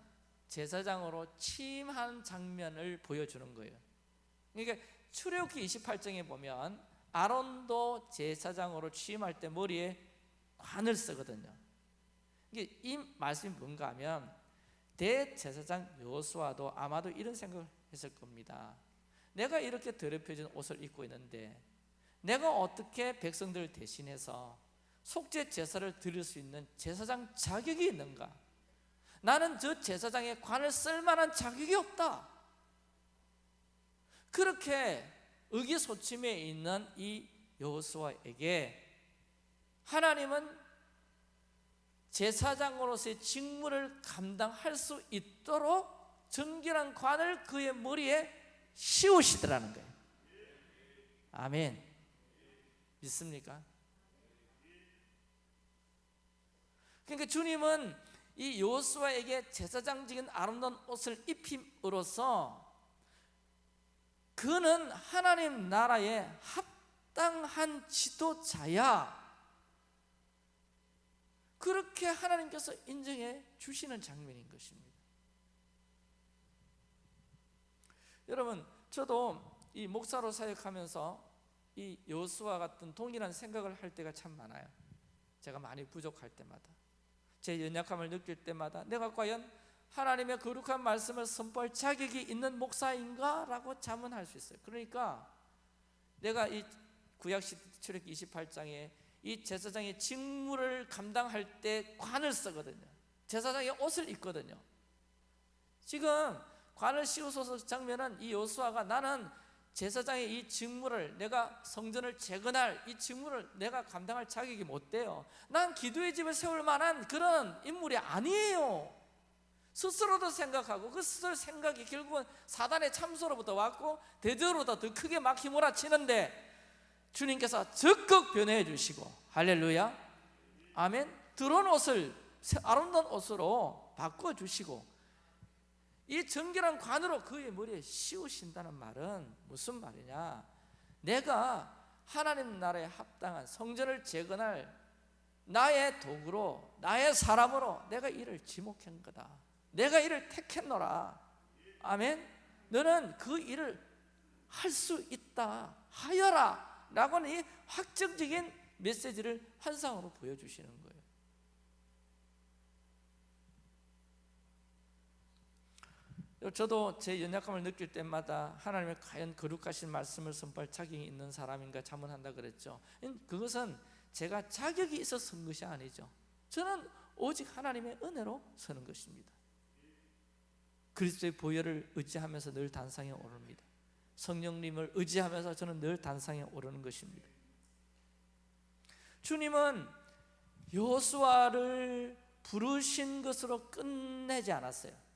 제사장으로 취임한 장면을 보여주는 거예요. 그러니까 출애굽기 28장에 보면 아론도 제사장으로 취임할 때 머리에 관을 쓰거든요. 이 말씀이 뭔가 하면 대제사장 여호수아도 아마도 이런 생각을 했을 겁니다. 내가 이렇게 더럽혀진 옷을 입고 있는데 내가 어떻게 백성들을 대신해서 속죄 제사를 드릴 수 있는 제사장 자격이 있는가? 나는 저 제사장의 관을 쓸 만한 자격이 없다. 그렇게 의기소침해 있는 이 여호수아에게 하나님은 제사장으로서의 직무를 감당할 수 있도록 정결한 관을 그의 머리에 씌우시더라는 거예요. 아멘. 믿습니까? 그러니까 주님은 이 요수아에게 제사장직인 아름다운 옷을 입힘으로써 그는 하나님 나라의 합당한 지도자야 그렇게 하나님께서 인정해 주시는 장면인 것입니다. 여러분, 저도 이 목사로 사역하면서 이 여수와 같은 동일한 생각을 할 때가 참 많아요. 제가 많이 부족할 때마다, 제 연약함을 느낄 때마다 내가 과연 하나님의 거룩한 말씀을 선포할 자격이 있는 목사인가 라고 자문할 수 있어요. 그러니까 내가 이 구약시 출애굽 28장에 이 제사장의 직무를 감당할 때 관을 쓰거든요. 제사장의 옷을 입거든요. 지금 관을 씌우소서 장면은 이 요수아가 나는 제사장의 이 직무를 내가 성전을 재건할 이 직무를 내가 감당할 자격이 못 돼요. 난 기도의 집을 세울 만한 그런 인물이 아니에요. 스스로도 생각하고 그 스스로 생각이 결국은 사단의 참소로부터 왔고 대적으로부터 더 크게 막 휘몰아치는데 주님께서 적극 변해해 주시고 할렐루야 아멘 들어온 옷을 새- 아름다운 옷으로 바꿔 주시고 이 정결한 관으로 그의 머리에 씌우신다는 말은 무슨 말이냐? 내가 하나님 나라에 합당한 성전을 재건할 나의 도구로 나의 사람으로 내가 이를 지목한 거다. 내가 이를 택했노라. 아멘. 너는 그 일을 할 수 있다. 하여라. 라고는 이 확정적인 메시지를 환상으로 보여주시는. 저도 제 연약함을 느낄 때마다 하나님의 과연 거룩하신 말씀을 선포할 자격이 있는 사람인가 자문한다 그랬죠. 그것은 제가 자격이 있어서 선 것이 아니죠. 저는 오직 하나님의 은혜로 서는 것입니다. 그리스도의 보혈을 의지하면서 늘 단상에 오릅니다. 성령님을 의지하면서 저는 늘 단상에 오르는 것입니다. 주님은 여호수아를 부르신 것으로 끝내지 않았어요.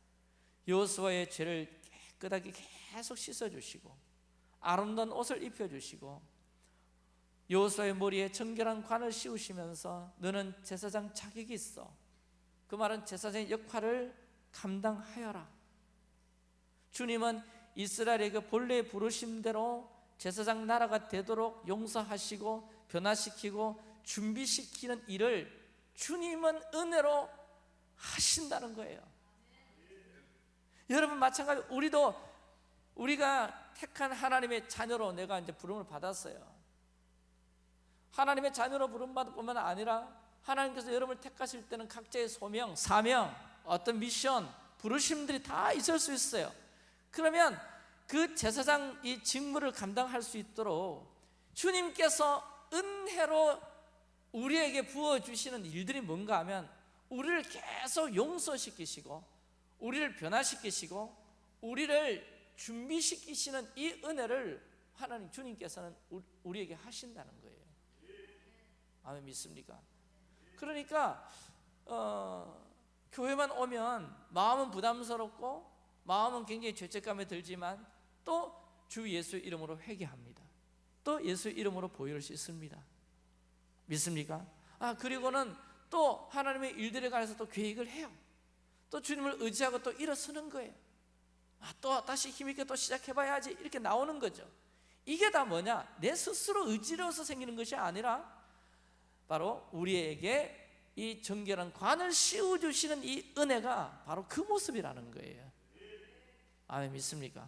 여호수아의 죄를 깨끗하게 계속 씻어 주시고 아름다운 옷을 입혀 주시고 여호수아의 머리에 정결한 관을 씌우시면서 너는 제사장 자격이 있어. 그 말은 제사장의 역할을 감당하여라. 주님은 이스라엘의 그 본래의 부르심대로 제사장 나라가 되도록 용서하시고 변화시키고 준비시키는 일을 주님은 은혜로 하신다는 거예요. 여러분 마찬가지 우리도 우리가 택한 하나님의 자녀로 내가 이제 부름을 받았어요. 하나님의 자녀로 부름받을 뿐만 아니라 하나님께서 여러분을 택하실 때는 각자의 소명, 사명, 어떤 미션, 부르심들이 다 있을 수 있어요. 그러면 그 제사장 이 직무를 감당할 수 있도록 주님께서 은혜로 우리에게 부어 주시는 일들이 뭔가 하면 우리를 계속 용서시키시고 우리를 변화시키시고 우리를 준비시키시는 이 은혜를 하나님 주님께서는 우리에게 하신다는 거예요. 아멘 믿습니까? 그러니까 어, 교회만 오면 마음은 부담스럽고 마음은 굉장히 죄책감에 들지만 또 주 예수 이름으로 회개합니다. 또 예수 이름으로 보혈을 씻습니다. 믿습니까? 아 그리고는 또 하나님의 일들에 관해서 또 계획을 해요. 또 주님을 의지하고 또 일어서는 거예요. 아, 또 다시 힘있게 또 시작해봐야지 이렇게 나오는 거죠. 이게 다 뭐냐? 내 스스로 의지로서 생기는 것이 아니라 바로 우리에게 이 정결한 관을 씌워주시는 이 은혜가 바로 그 모습이라는 거예요. 아멘 믿습니까?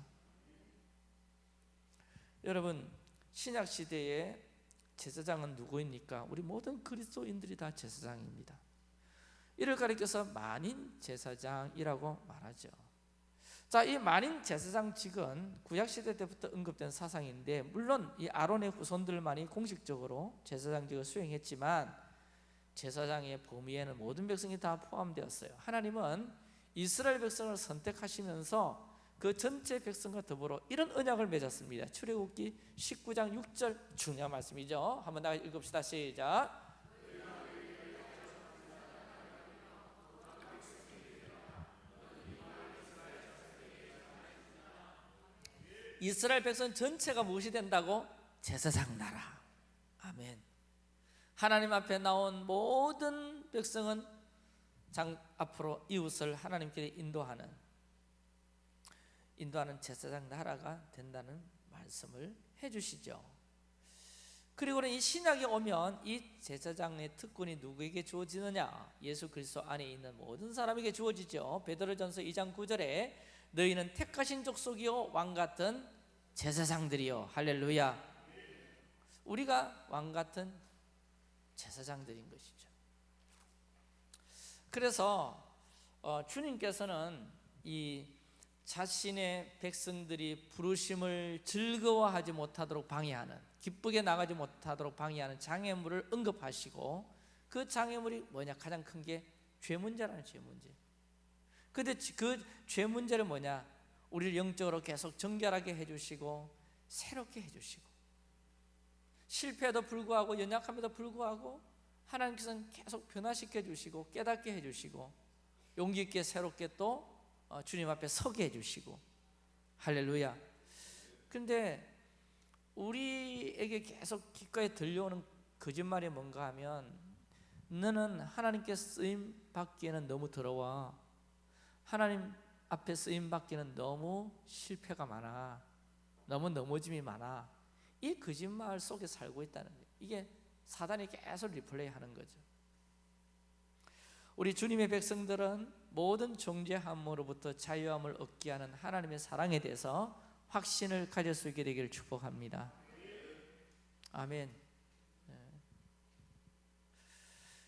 여러분 신약 시대에 제사장은 누구입니까? 우리 모든 그리스도인들이 다 제사장입니다. 이를 가리켜서 만인 제사장이라고 말하죠. 자, 이 만인 제사장 직은 구약 시대 때부터 언급된 사상인데 물론 이 아론의 후손들만이 공식적으로 제사장직을 수행했지만 제사장의 범위에는 모든 백성이 다 포함되었어요. 하나님은 이스라엘 백성을 선택하시면서 그 전체 백성과 더불어 이런 언약을 맺었습니다. 출애굽기 19장 6절 중요한 말씀이죠. 한번 다 읽읍시다. 시작. 이스라엘 백성 전체가 무엇이 된다고? 제사장 나라. 아멘. 하나님 앞에 나온 모든 백성은 장 앞으로 이웃을 하나님께 인도하는 인도하는 제사장 나라가 된다는 말씀을 해 주시죠. 그리고는 이 신약에 오면 이 제사장의 특권이 누구에게 주어지느냐? 예수 그리스도 안에 있는 모든 사람에게 주어지죠. 베드로전서 2장 9절에 너희는 택하신 족속이요 왕 같은 제사장들이요 할렐루야. 우리가 왕 같은 제사장들인 것이죠. 그래서 어, 주님께서는 이 자신의 백성들이 부르심을 즐거워하지 못하도록 방해하는 기쁘게 나가지 못하도록 방해하는 장애물을 언급하시고 그 장애물이 뭐냐 가장 큰 게 죄 문제라는 죄 문제. 근데 그 죄 문제를 뭐냐? 우리를 영적으로 계속 정결하게 해주시고 새롭게 해주시고 실패에도 불구하고 연약함에도 불구하고 하나님께서는 계속 변화시켜 주시고 깨닫게 해주시고 용기 있게 새롭게 또 어, 주님 앞에 서게 해주시고 할렐루야. 근데 우리에게 계속 귓가에 들려오는 거짓말이 뭔가 하면 너는 하나님께 쓰임 받기에는 너무 더러워. 하나님 앞에 쓰임 받기는 너무 실패가 많아. 너무 넘어짐이 많아. 이 거짓말 속에 살고 있다는 거예요. 이게 사단이 계속 리플레이 하는 거죠. 우리 주님의 백성들은 모든 존재함으로부터 자유함을 얻게 하는 하나님의 사랑에 대해서 확신을 가질 수 있게 되기를 축복합니다. 아멘. 네.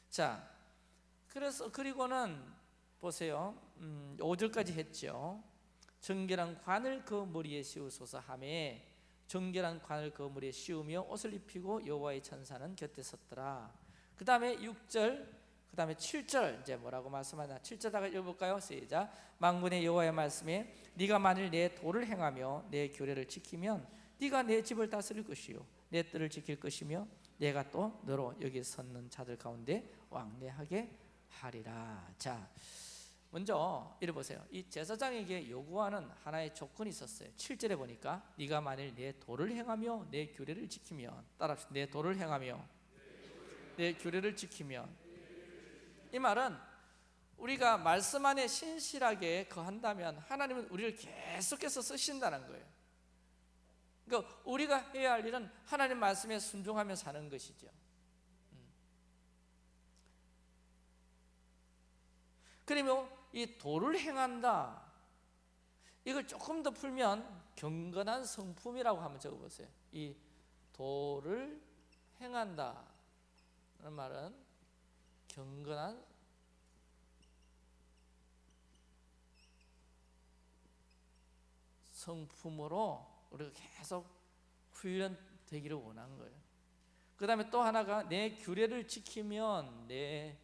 자, 그래서 그리고는 보세요. 음, 5절까지 했죠. 정결한 관을 그 머리에 씌우소서 하매 정결한 관을 그 머리에 씌우며 옷을 입히고 여호와의 천사는 곁에 섰더라. 그 다음에 6절 그 다음에 7절 이제 뭐라고 말씀하나 7절 다가 읽어볼까요? 시작 망군의 여호와의 말씀에 네가 만일 내 도를 행하며 내 교례를 지키면 네가 내 집을 다스릴 것이요 내 뜰을 지킬 것이며 내가 또 너로 여기 섰는 자들 가운데 왕래하게 하리라 자 먼저 이래 보세요 이 제사장에게 요구하는 하나의 조건이 있었어요 7절에 보니까 네가 만일 내 도를 행하며 내 규례를 지키면 따라합시다 내 도를 행하며 내 규례를 지키면 이 말은 우리가 말씀 안에 신실하게 거한다면 하나님은 우리를 계속해서 쓰신다는 거예요. 그러니까 우리가 해야 할 일은 하나님 말씀에 순종하며 사는 것이죠. 음. 그러면 이 도를 행한다. 이걸 조금 더 풀면 경건한 성품이라고 한번 적어보세요. 이 도를 행한다. 는 말은 경건한 성품으로 우리가 계속 훈련되기를 원한 거예요. 그 다음에 또 하나가 내 규례를 지키면 내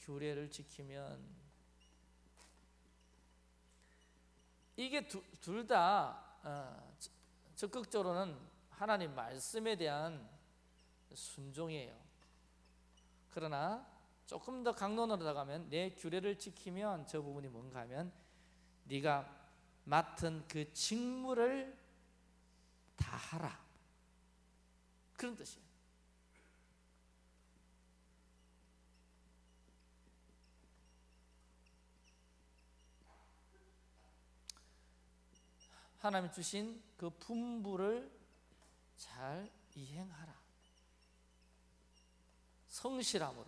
규례를 지키면 이게 둘다 어, 적극적으로는 하나님 말씀에 대한 순종이에요. 그러나 조금 더 강론으로 나가면 내 규례를 지키면 저 부분이 뭔가 하면 네가 맡은 그 직무를 다 하라 그런 뜻이에요 하나님 주신 그 분부를 잘 이행하라. 성실함으로.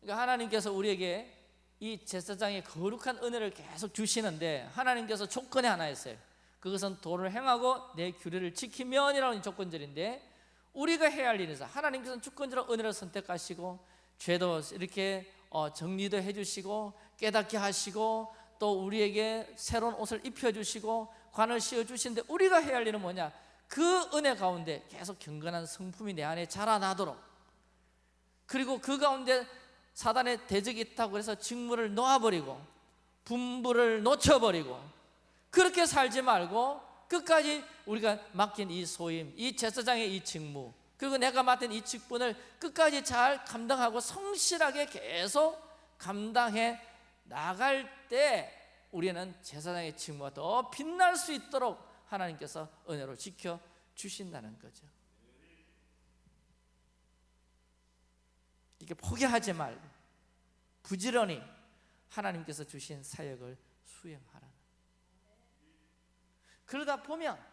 그러니까 하나님께서 우리에게 이 제사장의 거룩한 은혜를 계속 주시는데 하나님께서 조건이 하나 있어요. 그것은 도를 행하고 내 규례를 지키면이라는 조건절인데 우리가 해야 할 일은 하나님께서는 주권적으로 은혜를 선택하시고 죄도 이렇게 어, 정리도 해주시고 깨닫게 하시고 또 우리에게 새로운 옷을 입혀주시고 관을 씌워주시는데 우리가 해야 할 일은 뭐냐? 그 은혜 가운데 계속 경건한 성품이 내 안에 자라나도록. 그리고 그 가운데 사단의 대적이 있다고 해서 직무를 놓아버리고 분부를 놓쳐버리고 그렇게 살지 말고 끝까지 우리가 맡긴 이 소임, 이 제사장의 이 직무 그리고 내가 맡은 이 직분을 끝까지 잘 감당하고 성실하게 계속 감당해 나갈 때 우리는 제사장의 직무가 더 빛날 수 있도록 하나님께서 은혜로 지켜 주신다는 거죠. 이게 포기하지 말고 부지런히 하나님께서 주신 사역을 수행하라는. 그러다 보면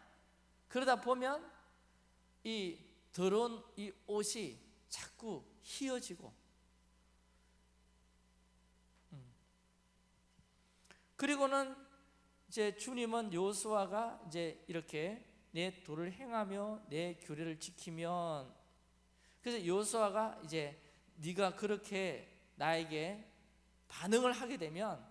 그러다 보면 이 더러운 이 옷이 자꾸 휘어지고 음. 그리고는 이제 주님은 요수아가 이제 이렇게 내 도를 행하며 내 규례를 지키면 그래서 요수아가 이제 네가 그렇게 나에게 반응을 하게 되면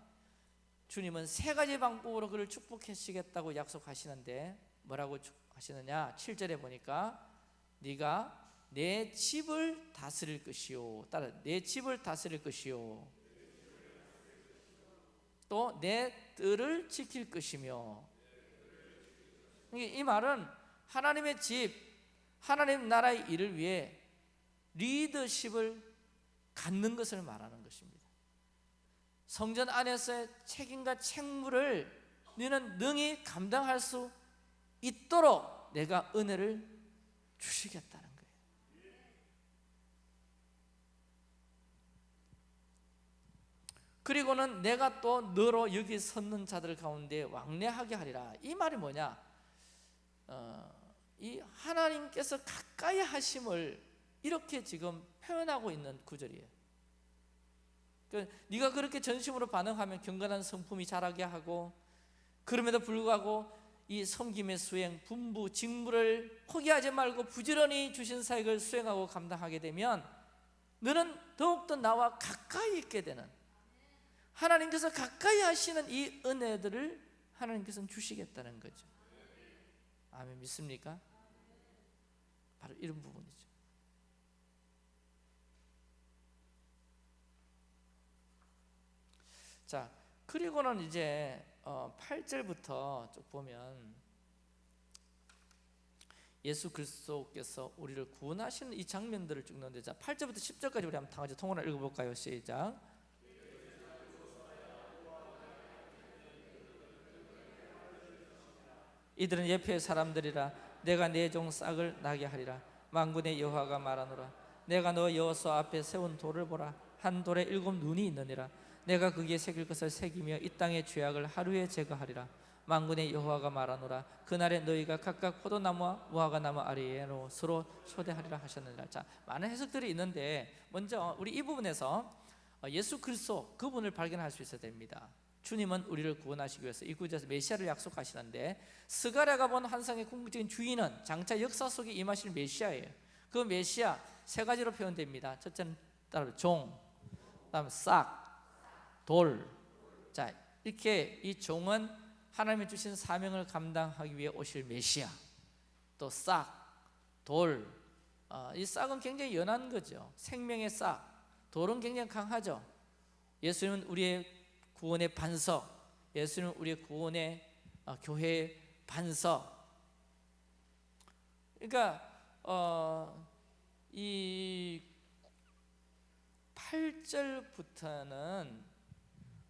주님은 세 가지 방법으로 그를 축복하시겠다고 약속하시는데 뭐라고 하시느냐 7절에 보니까 네가 내 집을 다스릴 것이요. 따라 내 집을 다스릴 것이요. 또 내 뜰을 지킬 것이며. 이 말은 하나님의 집, 하나님 나라의 일을 위해 리더십을 갖는 것을 말하는 것입니다. 성전 안에서의 책임과 책무를 너는 능히 감당할 수 있도록 내가 은혜를 주시겠다는 거예요. 그리고는 내가 또 너로 여기 섰는 자들 가운데 왕래하게 하리라. 이 말이 뭐냐? 어, 이 하나님께서 가까이 하심을 이렇게 지금 표현하고 있는 구절이에요. 그 네가 그렇게 전심으로 반응하면 경건한 성품이 자라게 하고 그럼에도 불구하고 이 섬김의 수행, 분부, 직무를 포기하지 말고 부지런히 주신 사역을 수행하고 감당하게 되면 너는 더욱더 나와 가까이 있게 되는 하나님께서 가까이 하시는 이 은혜들을 하나님께서는 주시겠다는 거죠. 아멘 믿습니까? 바로 이런 부분이죠. 자, 그리고는 이제 어, 8절부터 쭉 보면 예수 그리스도께서 우리를 구원하시는 이 장면들을 찍는데 자, 8절부터 10절까지 우리 한번 다 같이 통으로 읽어 볼까요? 시작. 이들은 예표의 사람들이라 내가 내 종 싹을 나게 하리라 만군의 여호와가 말하노라 내가 너 여호수 앞에 세운 돌을 보라 한 돌에 일곱 눈이 있느니라 내가 거기에 새길 것을 새기며 이 땅의 죄악을 하루에 제거하리라. 만군의 여호와가 말하노라. 그날에 너희가 각각 포도나무와 무화과나무 아래로 서로 초대하리라 하셨느니라. 자 많은 해석들이 있는데 먼저 우리 이 부분에서 예수 그리스도 그분을 발견할 수 있어야 됩니다. 주님은 우리를 구원하시기 위해서 이 구절에서 메시아를 약속하시는데 스가랴가 본 환상의 궁극적인 주인은 장차 역사 속에 임하실 메시아예요. 그 메시아 세 가지로 표현됩니다. 첫째는 따로 종, 그다음 싹, 돌. 자 이렇게 이 종은 하나님이 주신 사명을 감당하기 위해 오실 메시아. 또 싹, 돌. 어, 이 싹은 굉장히 연한 거죠. 생명의 싹. 돌은 굉장히 강하죠. 예수님은 우리의 구원의 반석. 예수는 우리의 구원의 어, 교회의 반석. 그러니까 어, 이 8절부터는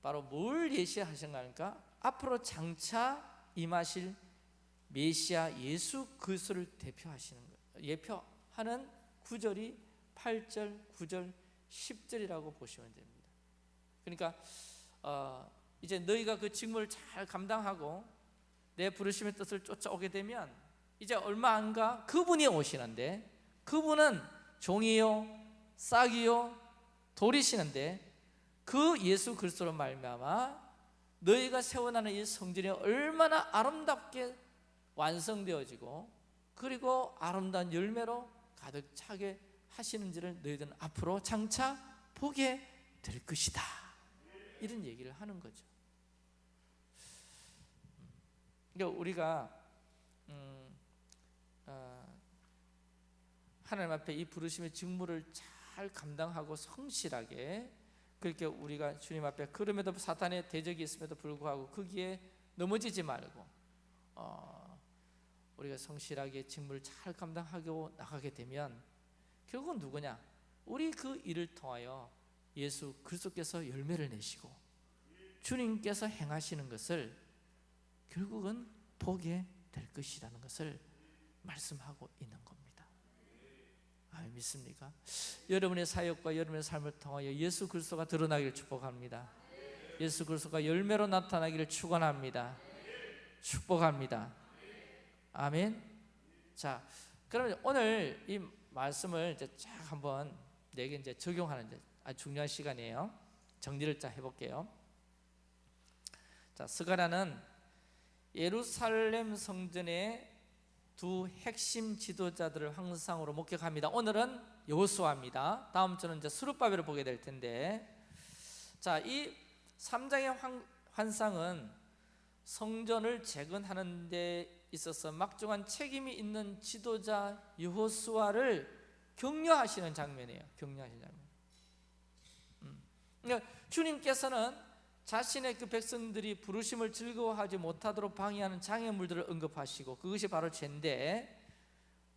바로 뭘 예시하신가 하니까 앞으로 장차 임하실 메시아 예수 그리스도를 대표하시는 거예요. 예표하는 구절이 8절, 9절, 10절이라고 보시면 됩니다. 그러니까 어, 이제 너희가 그 직무를 잘 감당하고 내 부르심의 뜻을 쫓아오게 되면 이제 얼마 안 가? 그분이 오시는데 그분은 종이요 싹이요 돌이시는데 그 예수 그리스도로 말미암아 너희가 세워나는 이 성전이 얼마나 아름답게 완성되어지고 그리고 아름다운 열매로 가득 차게 하시는지를 너희들은 앞으로 장차 보게 될 것이다 이런 얘기를 하는 거죠. 그러니까 우리가 음, 어, 하나님 앞에 이 부르심의 직무를 잘 감당하고 성실하게 그렇게 우리가 주님 앞에 그럼에도 사탄의 대적이 있음에도 불구하고 거기에 넘어지지 말고 어, 우리가 성실하게 직무를 잘 감당하고 나가게 되면 결국은 누구냐? 우리 그 일을 통하여 예수 그리스도께서 열매를 내시고 주님께서 행하시는 것을 결국은 보게 될 것이라는 것을 말씀하고 있는 겁니다. 아, 믿습니까? 여러분의 사역과 여러분의 삶을 통하여 예수 그리스도가 드러나기를 축복합니다. 예수 그리스도가 열매로 나타나기를 축원합니다. 축복합니다. 아멘. 자, 그러면 오늘 이 말씀을 이제 쫙 한번 내게 이제 적용하는 이제 아주 중요한 시간이에요. 정리를 자 해볼게요. 자, 스가라는 예루살렘 성전의 두 핵심 지도자들을 황상으로 목격합니다. 오늘은 여호수아입니다. 다음 주는 이제 수르바벨을 보게 될 텐데, 자, 이 3장의 환, 환상은 성전을 재건하는 데 있어서 막중한 책임이 있는 지도자 여호수아를 격려하시는 장면이에요. 격려하시는 장면. 그러니까 주님께서는 자신의 그 백성들이 부르심을 즐거워하지 못하도록 방해하는 장애물들을 언급하시고 그것이 바로 죄인데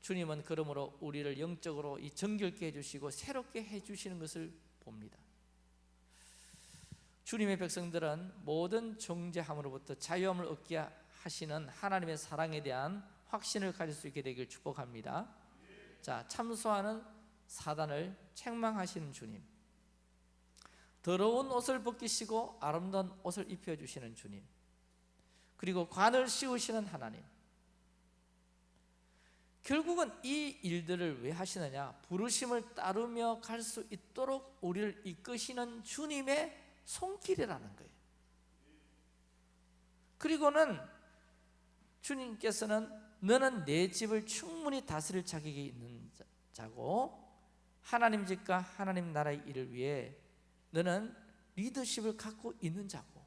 주님은 그러므로 우리를 영적으로 이 정결케 해주시고 새롭게 해주시는 것을 봅니다. 주님의 백성들은 모든 정죄함으로부터 자유함을 얻게 하시는 하나님의 사랑에 대한 확신을 가질 수 있게 되길 축복합니다. 자, 참소하는 사단을 책망하시는 주님. 더러운 옷을 벗기시고 아름다운 옷을 입혀 주시는 주님. 그리고 관을 씌우시는 하나님. 결국은 이 일들을 왜 하시느냐? 부르심을 따르며 갈 수 있도록 우리를 이끄시는 주님의 손길이라는 거예요. 그리고는 주님께서는 너는 내 집을 충분히 다스릴 자격이 있는 자고 하나님 집과 하나님 나라의 일을 위해 너는 리더십을 갖고 있는 자고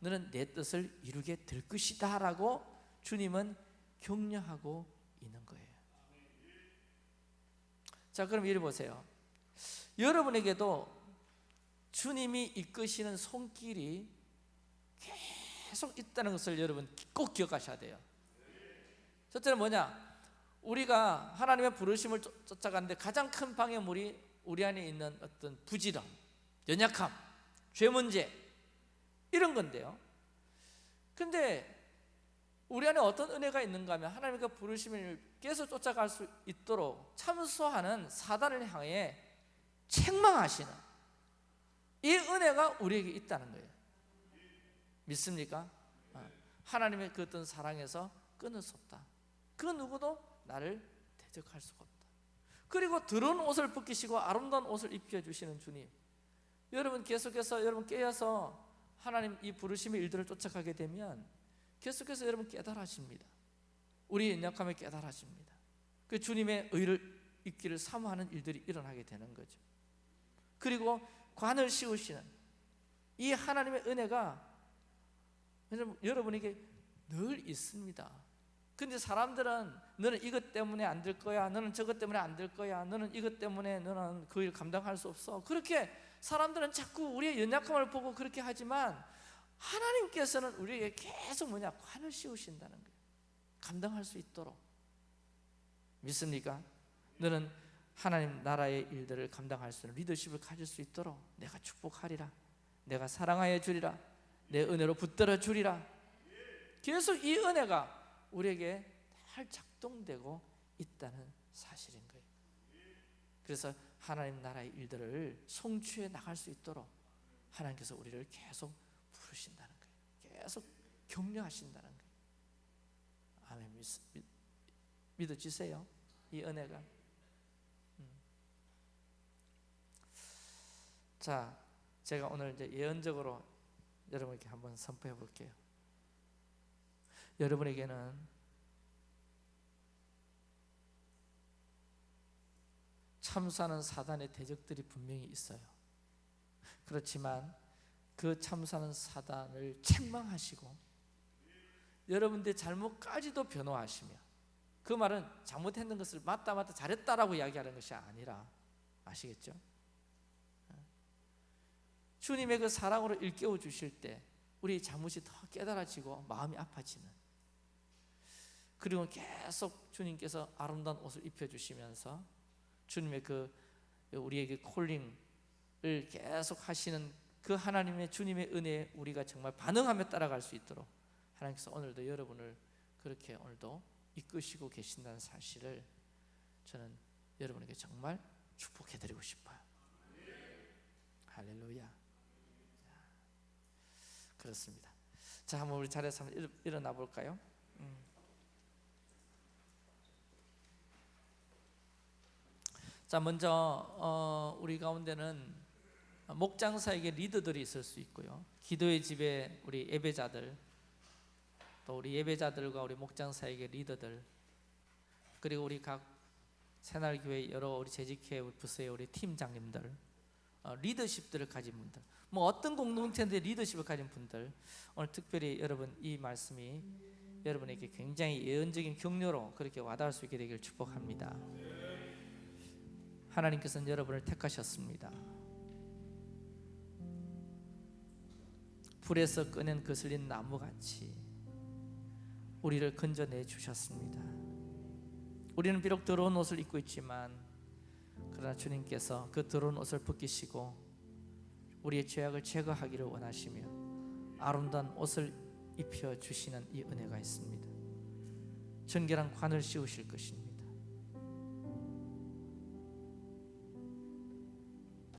너는 내 뜻을 이루게 될 것이다 라고 주님은 격려하고 있는 거예요. 자 그럼 이리 보세요. 여러분에게도 주님이 이끄시는 손길이 계속 있다는 것을 여러분 꼭 기억하셔야 돼요. 첫째는 뭐냐? 우리가 하나님의 부르심을 쫓- 쫓아가는데 가장 큰 방해물이 우리 안에 있는 어떤 부지런, 연약함, 죄 문제 이런 건데요. 근데 우리 안에 어떤 은혜가 있는가 하면 하나님과 부르심을 계속 쫓아갈 수 있도록 참소하는 사단을 향해 책망하시는 이 은혜가 우리에게 있다는 거예요. 믿습니까? 어. 하나님의 그 어떤 사랑에서 끊을 수 없다. 그 누구도 나를 대적할 수가 없다. 그리고 더러운 옷을 벗기시고 아름다운 옷을 입혀 주시는 주님. 여러분 계속해서 여러분 깨어서 하나님 이 부르심의 일들을 쫓아가게 되면 계속해서 여러분 깨달아집니다. 우리 연약함에 깨달아집니다. 그 주님의 의를 있기를 사모하는 일들이 일어나게 되는 거죠. 그리고 관을 씌우시는 이 하나님의 은혜가 여러분, 여러분에게 늘 있습니다. 근데 사람들은 너는 이것 때문에 안 될 거야. 너는 저것 때문에 안 될 거야. 너는 이것 때문에 너는 그 일 감당할 수 없어. 그렇게 사람들은 자꾸 우리의 연약함을 보고 그렇게 하지만 하나님께서는 우리에게 계속 뭐냐 관을 씌우신다는 거예요. 감당할 수 있도록 믿습니까? 너는 하나님 나라의 일들을 감당할 수 있는 리더십을 가질 수 있도록 내가 축복하리라. 내가 사랑하여 주리라. 내 은혜로 붙들어 주리라. 계속 이 은혜가 우리에게 잘 작동되고 있다는 사실인 거예요. 그래서 하나님 나라의 일들을 성취해 나갈 수 있도록 하나님께서 우리를 계속 부르신다는 거예요. 계속 격려하신다는 거예요. 아멘. 믿어지세요? 이 은혜가. 음. 자, 제가 오늘 이제 예언적으로 여러분에게 한번 선포해 볼게요. 여러분에게는 참사는 사단의 대적들이 분명히 있어요. 그렇지만 그 참사는 사단을 책망하시고 여러분들의 잘못까지도 변호하시며 그 말은 잘못했는 것을 맞다 맞다 잘했다라고 이야기하는 것이 아니라 아시겠죠? 주님의 그 사랑으로 일깨워 주실 때 우리 잘못이 더 깨달아지고 마음이 아파지는 그리고 계속 주님께서 아름다운 옷을 입혀 주시면서 주님의 그 우리에게 콜링을 계속 하시는 그 하나님의 주님의 은혜에 우리가 정말 반응하며 따라갈 수 있도록 하나님께서 오늘도 여러분을 그렇게 오늘도 이끄시고 계신다는 사실을 저는 여러분에게 정말 축복해 드리고 싶어요. 할렐루야. 그렇습니다. 자, 한번 우리 자리에서 일어나 볼까요? 음. 자, 먼저 어, 우리 가운데는 목장사에게 리더들이 있을 수 있고요. 기도의 집에 우리 예배자들, 또 우리 예배자들과 우리 목장사에게 리더들, 그리고 우리 각 새날교회 여러 우리 재직회 부서의 우리 팀장님들, 어, 리더십들을 가진 분들, 뭐 어떤 공동체인데 리더십을 가진 분들, 오늘 특별히 여러분 이 말씀이 여러분에게 굉장히 예언적인 격려로 그렇게 와닿을 수 있게 되길 축복합니다. 하나님께서는 여러분을 택하셨습니다. 불에서 꺼낸 거슬린 나무같이 우리를 건져내 주셨습니다. 우리는 비록 더러운 옷을 입고 있지만 그러나 주님께서 그 더러운 옷을 벗기시고 우리의 죄악을 제거하기를 원하시며 아름다운 옷을 입혀 주시는 이 은혜가 있습니다. 정결한 관을 씌우실 것입니다.